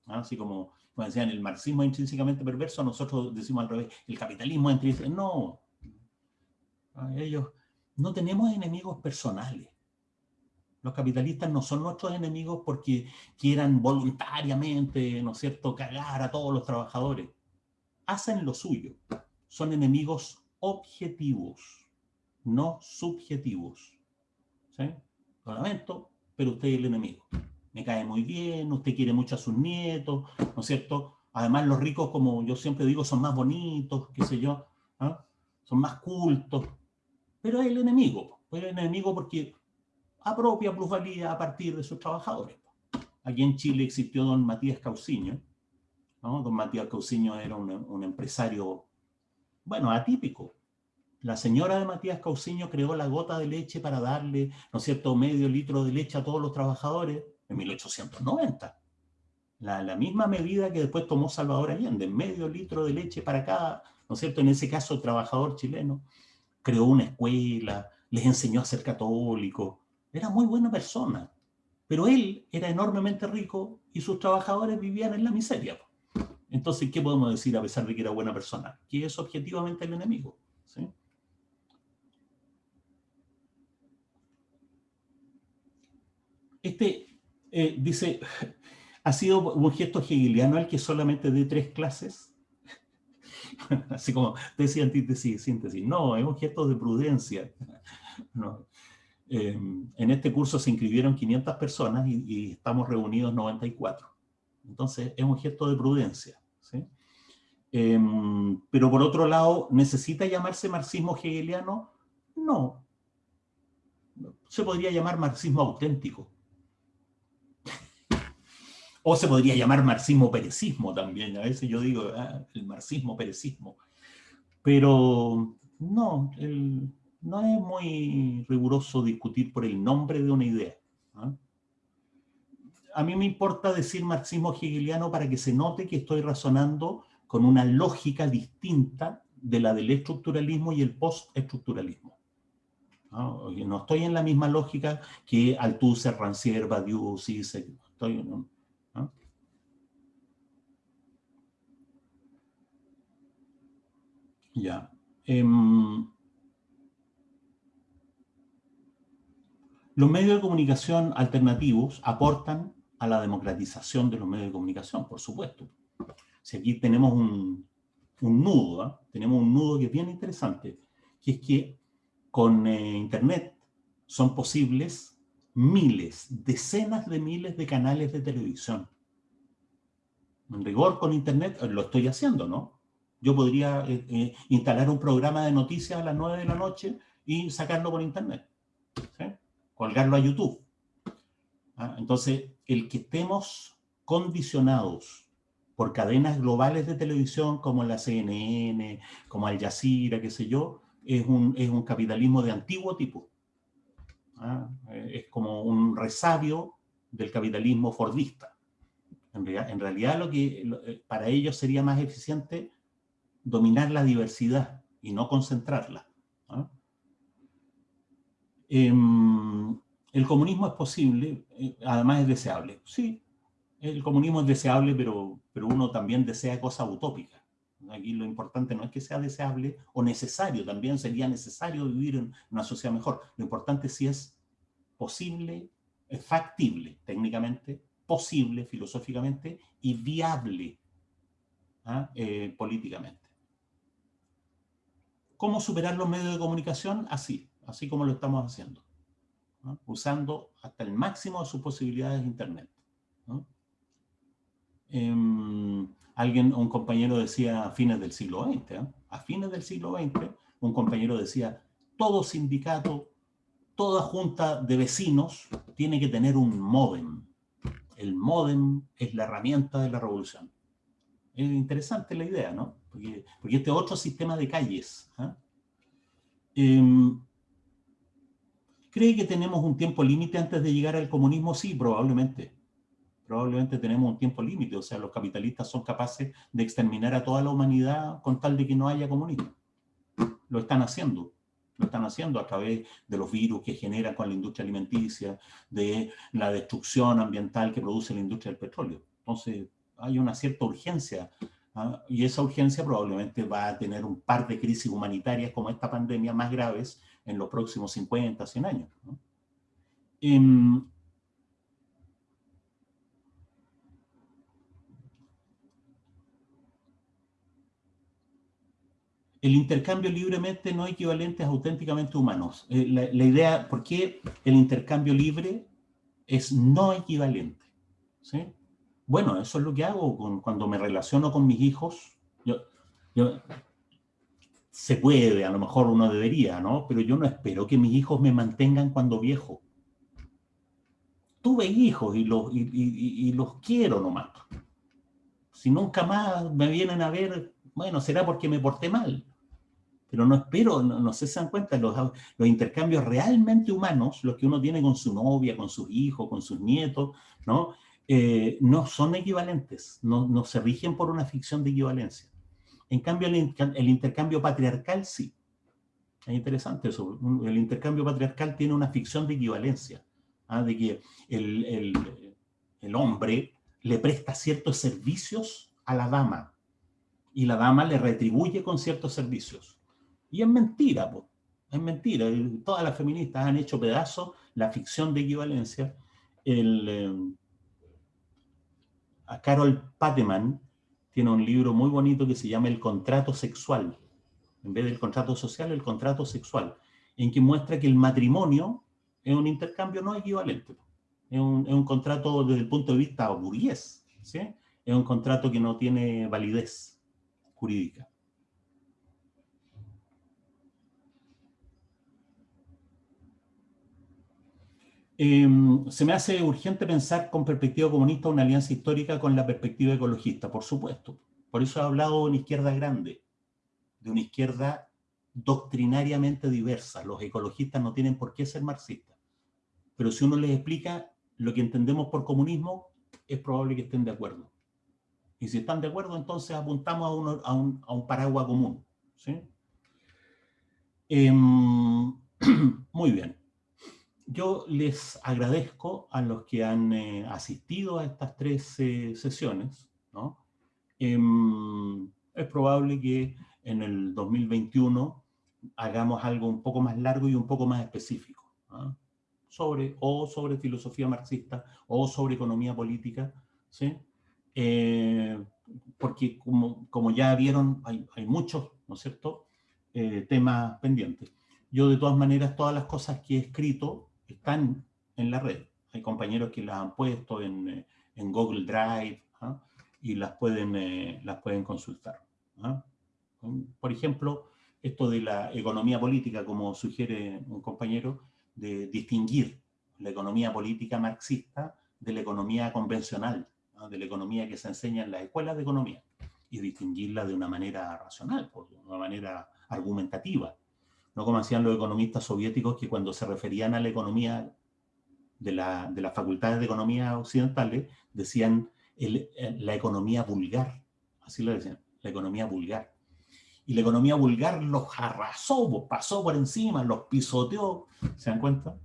¿ah? Así como, como, decían, el marxismo es intrínsecamente perverso, nosotros decimos al revés, el capitalismo es intrínsecamente... No, ellos no tenemos enemigos personales. Los capitalistas no son nuestros enemigos porque quieran voluntariamente, ¿no es cierto?, cagar a todos los trabajadores. Hacen lo suyo. Son enemigos objetivos, no subjetivos. ¿Sí? Lo lamento, pero usted es el enemigo. Me cae muy bien, usted quiere mucho a sus nietos, ¿no es cierto? Además, los ricos, como yo siempre digo, son más bonitos, qué sé yo, ¿ah? son más cultos. Pero es el enemigo. Es el enemigo porque apropia plusvalía a partir de sus trabajadores. Aquí en Chile existió don Matías Cauciño. Don Matías Cauciño era un, empresario, bueno, atípico. La señora de Matías Cauciño creó la gota de leche para darle, ¿no es cierto?, medio litro de leche a todos los trabajadores en 1890. La, la, misma medida que después tomó Salvador Allende, medio litro de leche para cada, ¿no es cierto?, en ese caso trabajador chileno. Creó una escuela, les enseñó a ser católicos, era muy buena persona, pero él era enormemente rico y sus trabajadores vivían en la miseria. Entonces, ¿qué podemos decir a pesar de que era buena persona? Que es objetivamente el enemigo. Este eh, dice, ¿ha sido un gesto hegeliano el que solamente dé tres clases? Así como decía antítesis y síntesis. No, es un gesto de prudencia. No, Em, en este curso se inscribieron 500 personas y, estamos reunidos 94. Entonces, es un gesto de prudencia. Em, pero por otro lado, ¿necesita llamarse marxismo hegeliano? No. Se podría llamar marxismo auténtico. O se podría llamar marxismo-perecismo también. A veces yo digo, ah, el marxismo-perecismo. Pero no, no es muy riguroso discutir por el nombre de una idea. ¿ah? A mí me importa decir marxismo hegeliano para que se note que estoy razonando con una lógica distinta de la del estructuralismo y el postestructuralismo. ¿Ah? No estoy en la misma lógica que Althusser, Rancière, Badiou, Zizek. Estoy, ¿ah? Ya. Em, Los medios de comunicación alternativos aportan a la democratización de los medios de comunicación, por supuesto. Si aquí tenemos un, nudo, ¿ah? tenemos un nudo que es bien interesante, que es que con eh, Internet son posibles miles, decenas de miles de canales de televisión. En rigor, con Internet eh, lo estoy haciendo, ¿no? Yo podría eh, instalar un programa de noticias a las 9 de la noche y sacarlo por Internet. ¿sí? colgarlo a YouTube. ¿Ah? Entonces, el que estemos condicionados por cadenas globales de televisión como la CNN, como Al Jazeera, qué sé yo, es un, es un capitalismo de antiguo tipo. ¿Ah? Es como un resabio del capitalismo fordista. En realidad, en realidad lo que, eh, para ellos sería más eficiente dominar la diversidad y no concentrarla. Em, el comunismo es posible, eh, además es deseable. Sí, el comunismo es deseable, pero, pero uno también desea cosas utópicas. Aquí lo importante no es que sea deseable o necesario, también sería necesario vivir en una sociedad mejor. Lo importante es si es posible, es factible técnicamente, posible filosóficamente y viable ¿ah? eh, políticamente. ¿Cómo superar los medios de comunicación? Así, así como lo estamos haciendo, usando hasta el máximo de sus posibilidades de Internet. Em, alguien, un compañero decía a fines del siglo XX, ¿eh? a fines del siglo XX, un compañero decía, todo sindicato, toda junta de vecinos tiene que tener un modem. El modem es la herramienta de la revolución. Es interesante la idea, ¿no? Porque, porque este otro sistema de calles. ¿ah? Em, ¿Cree que tenemos un tiempo límite antes de llegar al comunismo? Sí, probablemente. Probablemente tenemos un tiempo límite, o sea, los capitalistas son capaces de exterminar a toda la humanidad con tal de que no haya comunismo. Lo están haciendo. Lo están haciendo a través de los virus que generan con la industria alimenticia, de la destrucción ambiental que produce la industria del petróleo. Entonces, hay una cierta urgencia, ¿ah? y esa urgencia probablemente va a tener un par de crisis humanitarias como esta pandemia más graves en los próximos 50, 100 años. Em, el intercambio libremente no equivalente a auténticamente humanos. Eh, la, idea, ¿por qué el intercambio libre es no equivalente? ¿sí? Bueno, eso es lo que hago cuando me relaciono con mis hijos. Yo, yo, se puede, a lo mejor uno debería, ¿no? Pero yo no espero que mis hijos me mantengan cuando viejo. Tuve hijos y los, y, y, y los quiero nomás. Si nunca más me vienen a ver, bueno, será porque me porté mal pero no espero, no, no se dan cuenta, los, los, intercambios realmente humanos, los que uno tiene con su novia, con sus hijos, con sus nietos, ¿no? Eh, no son equivalentes, no, no, se rigen por una ficción de equivalencia. En cambio, el, intercambio patriarcal sí. Es interesante eso. El intercambio patriarcal tiene una ficción de equivalencia, ¿ah? de que el, el, hombre le presta ciertos servicios a la dama y la dama le retribuye con ciertos servicios. Y es mentira, po. es mentira. Todas las feministas han hecho pedazos la ficción de equivalencia. El, eh, a Carol Pateman tiene un libro muy bonito que se llama El contrato sexual. En vez del contrato social, el contrato sexual, en que muestra que el matrimonio es un intercambio no equivalente. Es un, es un contrato desde el punto de vista burgués. ¿sí? Es un contrato que no tiene validez jurídica. Eh, se me hace urgente pensar con perspectiva comunista una alianza histórica con la perspectiva ecologista, por supuesto. Por eso he hablado de una izquierda grande, de una izquierda doctrinariamente diversa. Los ecologistas no tienen por qué ser marxistas. Pero si uno les explica lo que entendemos por comunismo, es probable que estén de acuerdo. Y si están de acuerdo, entonces apuntamos a, a, un, paraguas común. ¿sí? Eh, muy bien yo les agradezco a los que han eh, asistido a estas tres eh, sesiones. ¿no? Eh, es probable que en el 2021 hagamos algo un poco más largo y un poco más específico. ¿no? Sobre, o sobre filosofía marxista, o sobre economía política. ¿sí? Eh, porque como, como, ya vieron, hay, hay muchos, ¿no es cierto?, temas pendientes. Yo de todas maneras, todas las cosas que he escrito, están en la red. Hay compañeros que las han puesto en, eh, en Google Drive ¿ah? y las pueden, eh, las pueden consultar. ¿ah? Por ejemplo, esto de la economía política, como sugiere un compañero, de distinguir la economía política marxista de la economía convencional, ¿ah? de la economía que se enseña en las escuelas de economía, y distinguirla de una manera racional, de una manera argumentativa no como hacían los economistas soviéticos que cuando se referían a la economía de, la, de las facultades de economía occidentales, decían eh, la economía vulgar, así lo decían, la economía vulgar. Y la economía vulgar los arrasó, pasó por encima, los pisoteó, ¿se dan cuenta?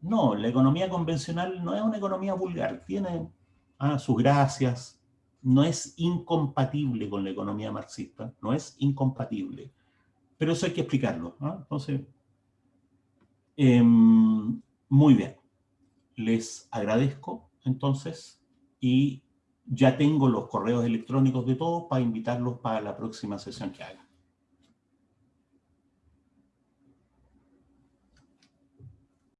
No, la economía convencional no es una economía vulgar, tiene ah, sus gracias, no es incompatible con la economía marxista, no es incompatible. Pero eso hay que explicarlo. ¿no? Entonces, eh, muy bien. Les agradezco entonces y ya tengo los correos electrónicos de todos para invitarlos para la próxima sesión que haga.